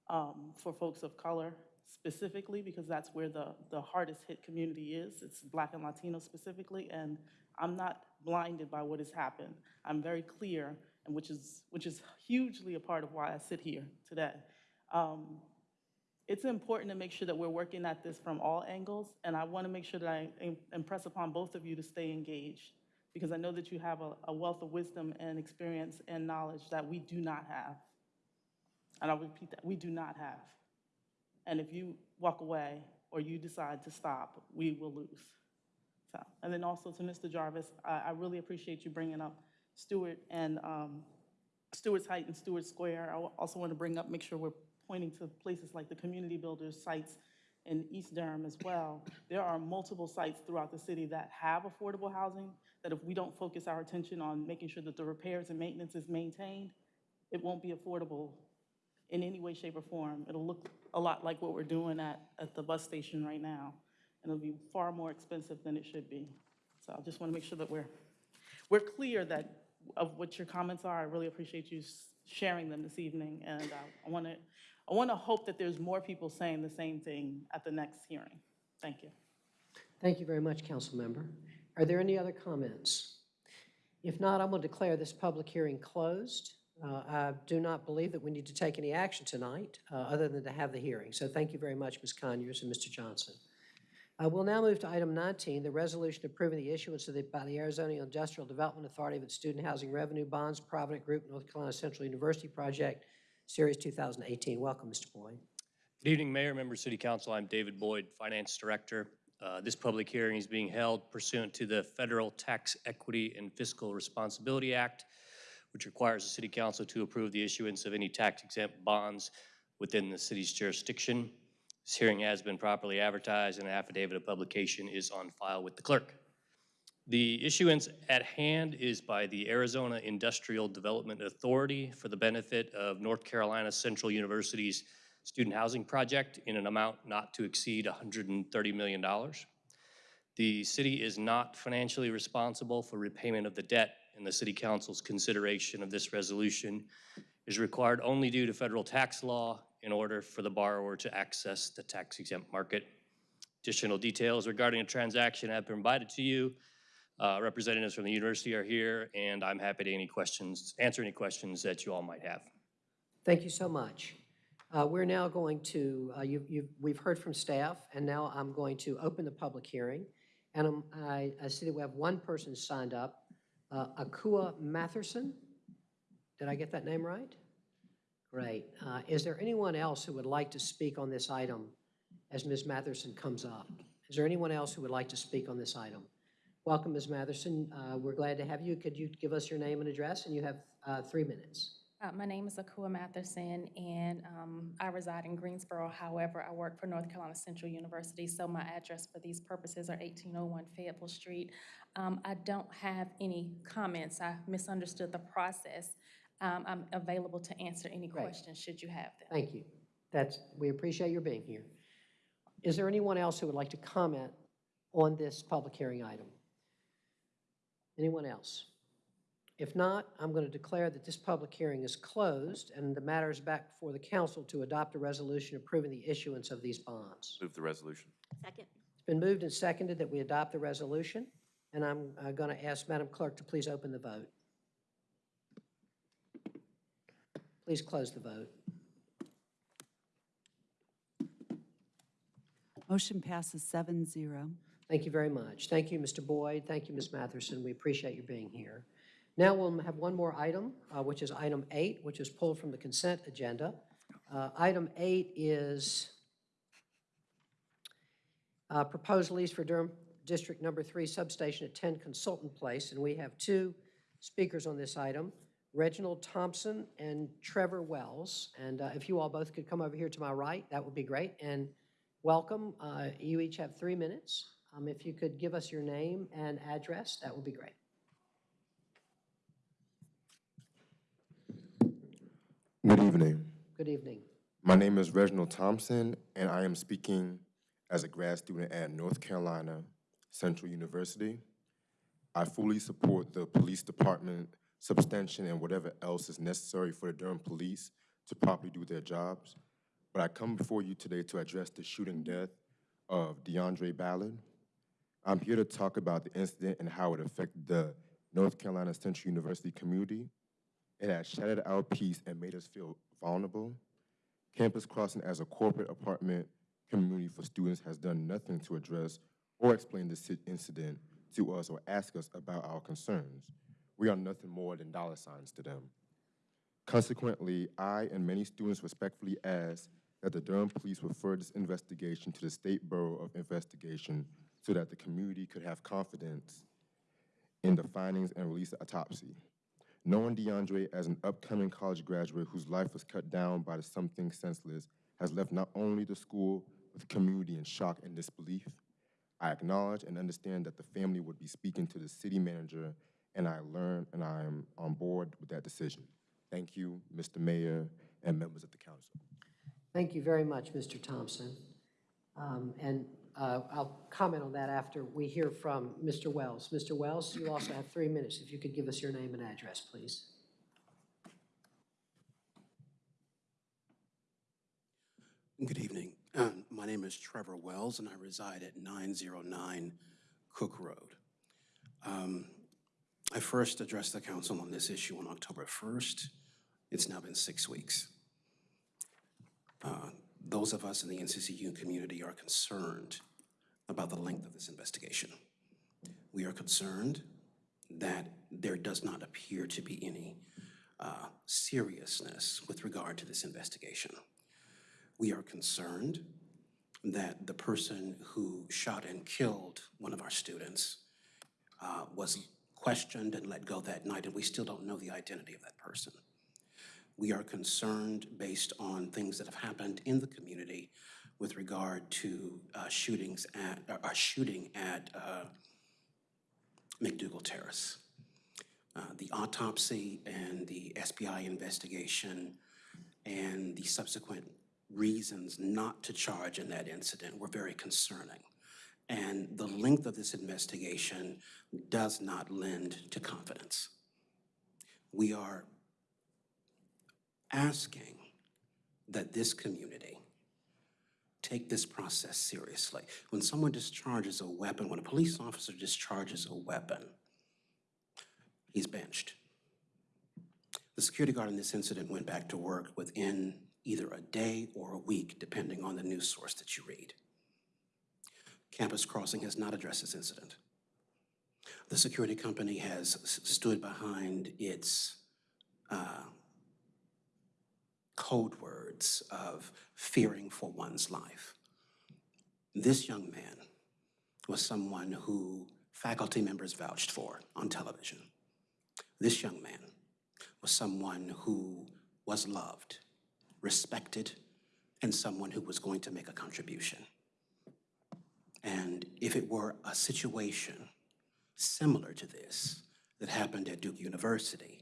um, for folks of color specifically, because that's where the, the hardest hit community is. It's Black and Latino specifically, and I'm not blinded by what has happened. I'm very clear, and which is, which is hugely a part of why I sit here today. Um, it's important to make sure that we're working at this from all angles, and I want to make sure that I impress upon both of you to stay engaged, because I know that you have a, a wealth of wisdom and experience and knowledge that we do not have. And I'll repeat that, we do not have. And if you walk away or you decide to stop, we will lose. So, and then also to Mr. Jarvis, I, I really appreciate you bringing up Stewart and um, Stewart's Height and Stewart Square. I also want to bring up, make sure we're pointing to places like the Community Builders sites in East Durham as well. There are multiple sites throughout the city that have affordable housing, that if we don't focus our attention on making sure that the repairs and maintenance is maintained, it won't be affordable in any way, shape, or form. It'll look a lot like what we're doing at, at the bus station right now, and it'll be far more expensive than it should be. So I just want to make sure that we're, we're clear that, of what your comments are. I really appreciate you sharing them this evening, and uh, I want to, I want to hope that there's more people saying the same thing at the next hearing. Thank you. Thank you very much, council member. Are there any other comments? If not, I'm going to declare this public hearing closed. Uh, I do not believe that we need to take any action tonight, uh, other than to have the hearing. So thank you very much, Ms. Conyers and Mr. Johnson. Uh, We'll now move to item 19, the resolution approving the issuance of the, by the Arizona Industrial Development Authority of its student housing revenue bonds, Provident Group, North Carolina Central University Project, Series 2018. Welcome, Mr. Boyd. Good evening, Mayor, members of City Council. I'm David Boyd, Finance Director. Uh, This public hearing is being held pursuant to the Federal Tax Equity and Fiscal Responsibility Act, which requires the City Council to approve the issuance of any tax-exempt bonds within the city's jurisdiction. This hearing has been properly advertised, and an affidavit of publication is on file with the clerk. The issuance at hand is by the Arizona Industrial Development Authority for the benefit of North Carolina Central University's student housing project in an amount not to exceed $130 million. The city is not financially responsible for repayment of the debt, and the city council's consideration of this resolution is required only due to federal tax law in order for the borrower to access the tax exempt market. Additional details regarding the transaction have been provided to you. Uh, Representatives from the university are here, and I'm happy to any questions, answer any questions that you all might have. Thank you so much. Uh, We're now going to, uh, you- you- we've heard from staff, and now I'm going to open the public hearing. And um, I I see that we have one person signed up, uh, Akua Matherson. Did I get that name right? Great. Uh, Is there anyone else who would like to speak on this item as Ms. Matherson comes up? Is there anyone else who would like to speak on this item? Welcome, Ms. Matherson. Uh, We're glad to have you. Could you give us your name and address? And you have uh, three minutes. Uh, My name is Akua Matherson, and um, I reside in Greensboro. However, I work for North Carolina Central University, so my address for these purposes are 1801 Fayetteville Street. Um, I don't have any comments. I misunderstood the process. Um, I'm available to answer any Great. questions should you have them. Thank you. That's, we appreciate your being here. Is there anyone else who would like to comment on this public hearing item? Anyone else? If not, I'm going to declare that this public hearing is closed and the matter is back before the council to adopt a resolution approving the issuance of these bonds. Move the resolution. Second. It's been moved and seconded that we adopt the resolution, and I'm uh, going to ask Madam Clerk to please open the vote. Please close the vote. Motion passes seven zero. Thank you very much. Thank you, Mr. Boyd. Thank you, Ms. Matherson. We appreciate you being here. Now we'll have one more item, uh, which is item eight, which is pulled from the consent agenda. Uh, Item eight is uh, proposed lease for Durham District Number Three Substation at 10 Consultant Place, and we have two speakers on this item, Reginald Thompson and Trevor Wells. And uh, if you all both could come over here to my right, that would be great. And welcome. Uh, You each have three minutes. Um, If you could give us your name and address, that would be great. Good evening. Good evening. My name is Reginald Thompson, and I am speaking as a grad student at North Carolina Central University. I fully support the police department substantion and whatever else is necessary for the Durham police to properly do their jobs. But I come before you today to address the shooting death of DeAndre Ballard. I'm here to talk about the incident and how it affected the North Carolina Central University community. It has shattered our peace and made us feel vulnerable. Campus Crossing as a corporate apartment community for students has done nothing to address or explain this incident to us or ask us about our concerns. We are nothing more than dollar signs to them. Consequently, I and many students respectfully ask that the Durham Police refer this investigation to the State Bureau of Investigation so that the community could have confidence in the findings and release the autopsy. Knowing DeAndre as an upcoming college graduate whose life was cut down by the something senseless has left not only the school, but the community in shock and disbelief. I acknowledge and understand that the family would be speaking to the city manager, and I learn and I am on board with that decision. Thank you, Mr. Mayor and members of the council. Thank you very much, Mr. Thompson. Um, And uh, I'll comment on that after we hear from Mr. Wells. Mr. Wells, you also have three minutes. If you could give us your name and address, please. Good evening. Um, My name is Trevor Wells, and I reside at 909 Cook Road. Um, I first addressed the council on this issue on October 1st. It's now been six weeks. Uh, Those of us in the NCCU community are concerned about the length of this investigation. We are concerned that there does not appear to be any uh, seriousness with regard to this investigation. We are concerned that the person who shot and killed one of our students uh, was questioned and let go that night, and we still don't know the identity of that person. We are concerned based on things that have happened in the community with regard to uh, shootings at, uh, shooting at uh, McDougal Terrace. Uh, The autopsy and the SBI investigation and the subsequent reasons not to charge in that incident were very concerning. And the length of this investigation does not lend to confidence. We are asking that this community take this process seriously. When someone discharges a weapon, when a police officer discharges a weapon, he's benched. The security guard in this incident went back to work within either a day or a week, depending on the news source that you read. Campus Crossing has not addressed this incident. The security company has stood behind its uh, code words of fearing for one's life. This young man was someone who faculty members vouched for on television. This young man was someone who was loved, respected, and someone who was going to make a contribution. And if it were a situation similar to this that happened at Duke University,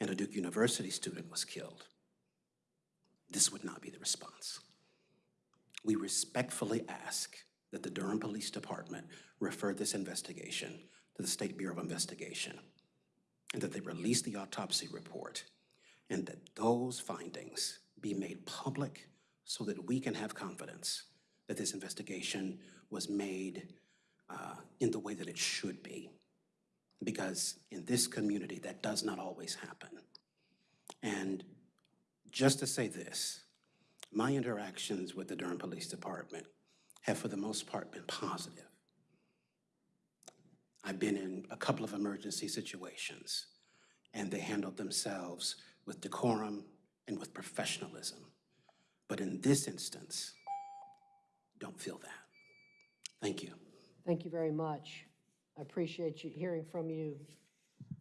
and a Duke University student was killed, this would not be the response. We respectfully ask that the Durham Police Department refer this investigation to the State Bureau of Investigation, and that they release the autopsy report, and that those findings be made public so that we can have confidence that this investigation was made uh, in the way that it should be. Because in this community, that does not always happen. And just to say this, my interactions with the Durham Police Department have for the most part been positive. I've been in a couple of emergency situations, and they handled themselves with decorum and with professionalism. But in this instance, don't feel that. Thank you. Thank you very much. I appreciate you, hearing from you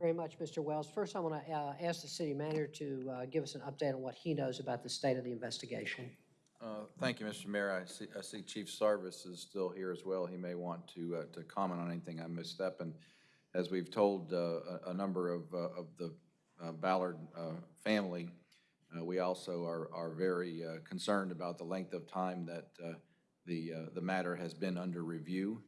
very much, Mr. Wells. First, I want to ask the city manager to uh, give us an update on what he knows about the state of the investigation. Uh, Thank you, Mr. Mayor. I see, I see Chief Sarvis is still here as well. He may want to, uh, to comment on anything I missed up. And as we've told uh, a, a number of, uh, of the uh, Ballard uh, family, uh, we also are, are very uh, concerned about the length of time that uh, the, uh, the matter has been under review.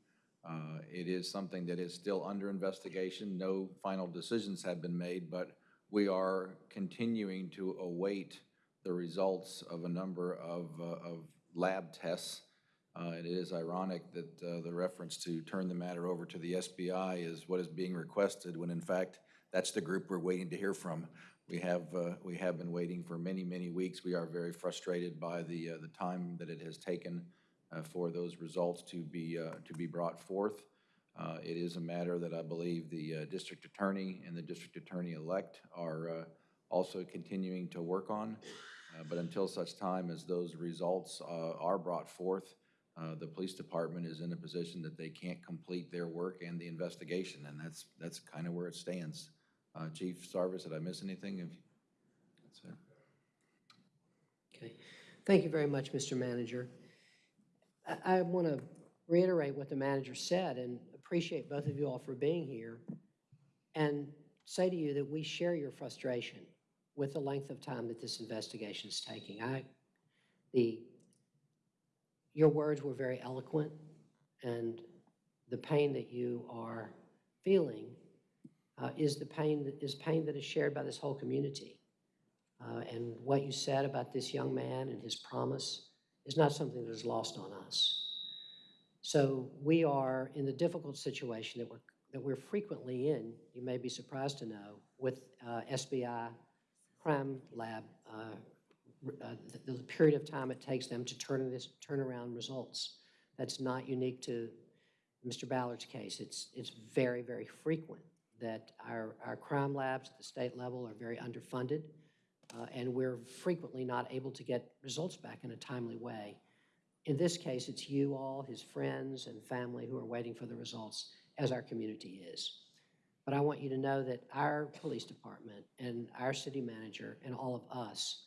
Uh, It is something that is still under investigation. No final decisions have been made, but we are continuing to await the results of a number of, uh, of lab tests. Uh, It is ironic that uh, the reference to turn the matter over to the SBI is what is being requested, when in fact, that's the group we're waiting to hear from. We have, uh, we have been waiting for many, many weeks. We are very frustrated by the, uh, the time that it has taken for those results to be, uh, to be brought forth. Uh, It is a matter that I believe the uh, district attorney and the district attorney-elect are uh, also continuing to work on. Uh, But until such time as those results uh, are brought forth, uh, the police department is in a position that they can't complete their work and the investigation, and that's, that's kind of where it stands. Uh, Chief Sarvis, did I miss anything? If- That's it. Okay. Thank you very much, Mr. Manager. I, I want to reiterate what the manager said and appreciate both of you all for being here and say to you that we share your frustration with the length of time that this investigation is taking. I, the, your words were very eloquent and the pain that you are feeling uh, is the pain, that is pain that is shared by this whole community. Uh, And what you said about this young man and his promise is not something that is lost on us. So we are in the difficult situation that we're, that we're frequently in, you may be surprised to know, with uh, SBI Crime Lab, uh, uh, the the period of time it takes them to turn this, turn around results. That's not unique to Mr. Ballard's case. It's, it's very, very frequent that our, our crime labs at the state level are very underfunded, uh, and we're frequently not able to get results back in a timely way. In this case, it's you all, his friends and family who are waiting for the results, as our community is. But I want you to know that our police department and our city manager and all of us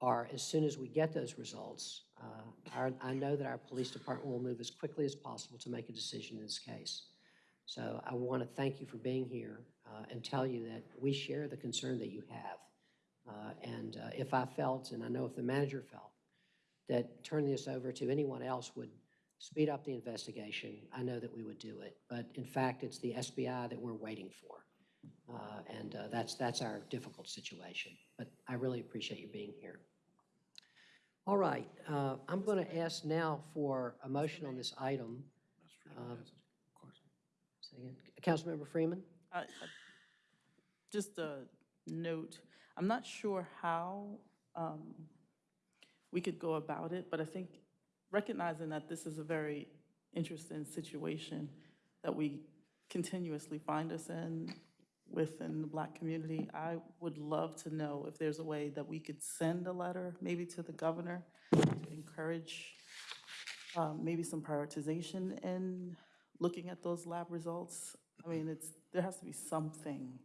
are, as soon as we get those results, uh, our, I know that our police department will move as quickly as possible to make a decision in this case. So I want to thank you for being here uh, and tell you that we share the concern that you have. Uh, And uh, if I felt, and I know if the manager felt, that turning this over to anyone else would speed up the investigation, I know that we would do it. But in fact, it's the SBI that we're waiting for. Uh, And uh, that's, that's our difficult situation. But I really appreciate you being here. All right, uh, I'm going to ask now for a motion on this item. Um. Councilmember Freeman? I- Just a note, I'm not sure how um, we could go about it, but I think recognizing that this is a very interesting situation that we continuously find us in within the Black community, I would love to know if there's a way that we could send a letter, maybe to the governor, to encourage um, maybe some prioritization in looking at those lab results. I mean, it's, there has to be something.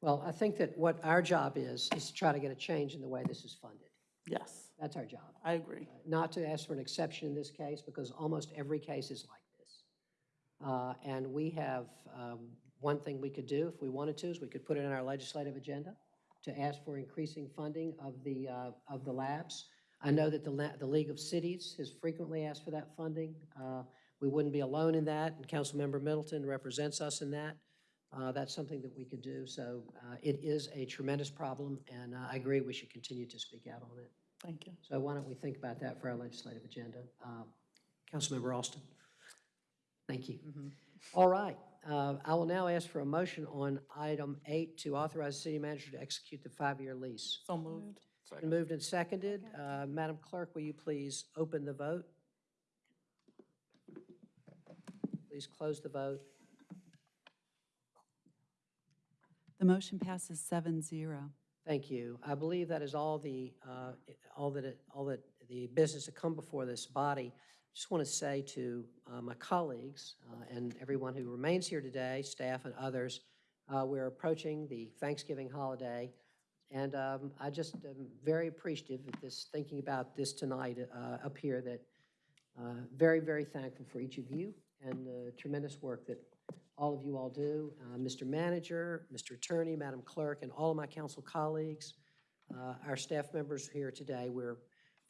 Well, I think that what our job is, is to try to get a change in the way this is funded. Yes, That's our job. I agree. Not to ask for an exception in this case, because almost every case is like this. Uh, And we have, um, one thing we could do if we wanted to, is we could put it in our legislative agenda to ask for increasing funding of the, uh, of the labs. I know that the, la- the League of Cities has frequently asked for that funding. Uh, We wouldn't be alone in that, and Councilmember Middleton represents us in that. Uh, That's something that we could do. So uh, it is a tremendous problem, and uh, I agree we should continue to speak out on it. Thank you. So why don't we think about that for our legislative agenda? Um, Councilmember Austin? Thank you. All right, uh, I will now ask for a motion on item eight to authorize the city manager to execute the five-year lease. So moved. Been moved and seconded. Uh, Madam Clerk, will you please open the vote? Please close the vote. The motion passes 7-0. Thank you. I believe that is all the, uh, all that, it- all that the business that come before this body. Just want to say to uh, my colleagues uh, and everyone who remains here today, staff and others, uh, we're approaching the Thanksgiving holiday, and um, I just am very appreciative of this, thinking about this tonight uh, up here, that uh, very, very thankful for each of you and the tremendous work that all of you all do. Uh, Mr. Manager, Mr. Attorney, Madam Clerk, and all of my council colleagues, uh, our staff members here today, we're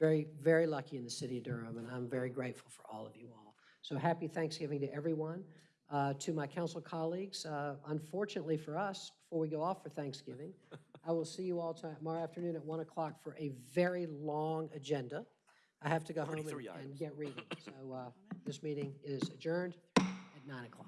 very, very lucky in the city of Durham, and I'm very grateful for all of you all. So happy Thanksgiving to everyone. Uh, To my council colleagues, uh, unfortunately for us, before we go off for Thanksgiving, I will see you all tomorrow afternoon at 1 o'clock for a very long agenda. I have to go home and and get reading. So uh, this meeting is adjourned at 9 o'clock.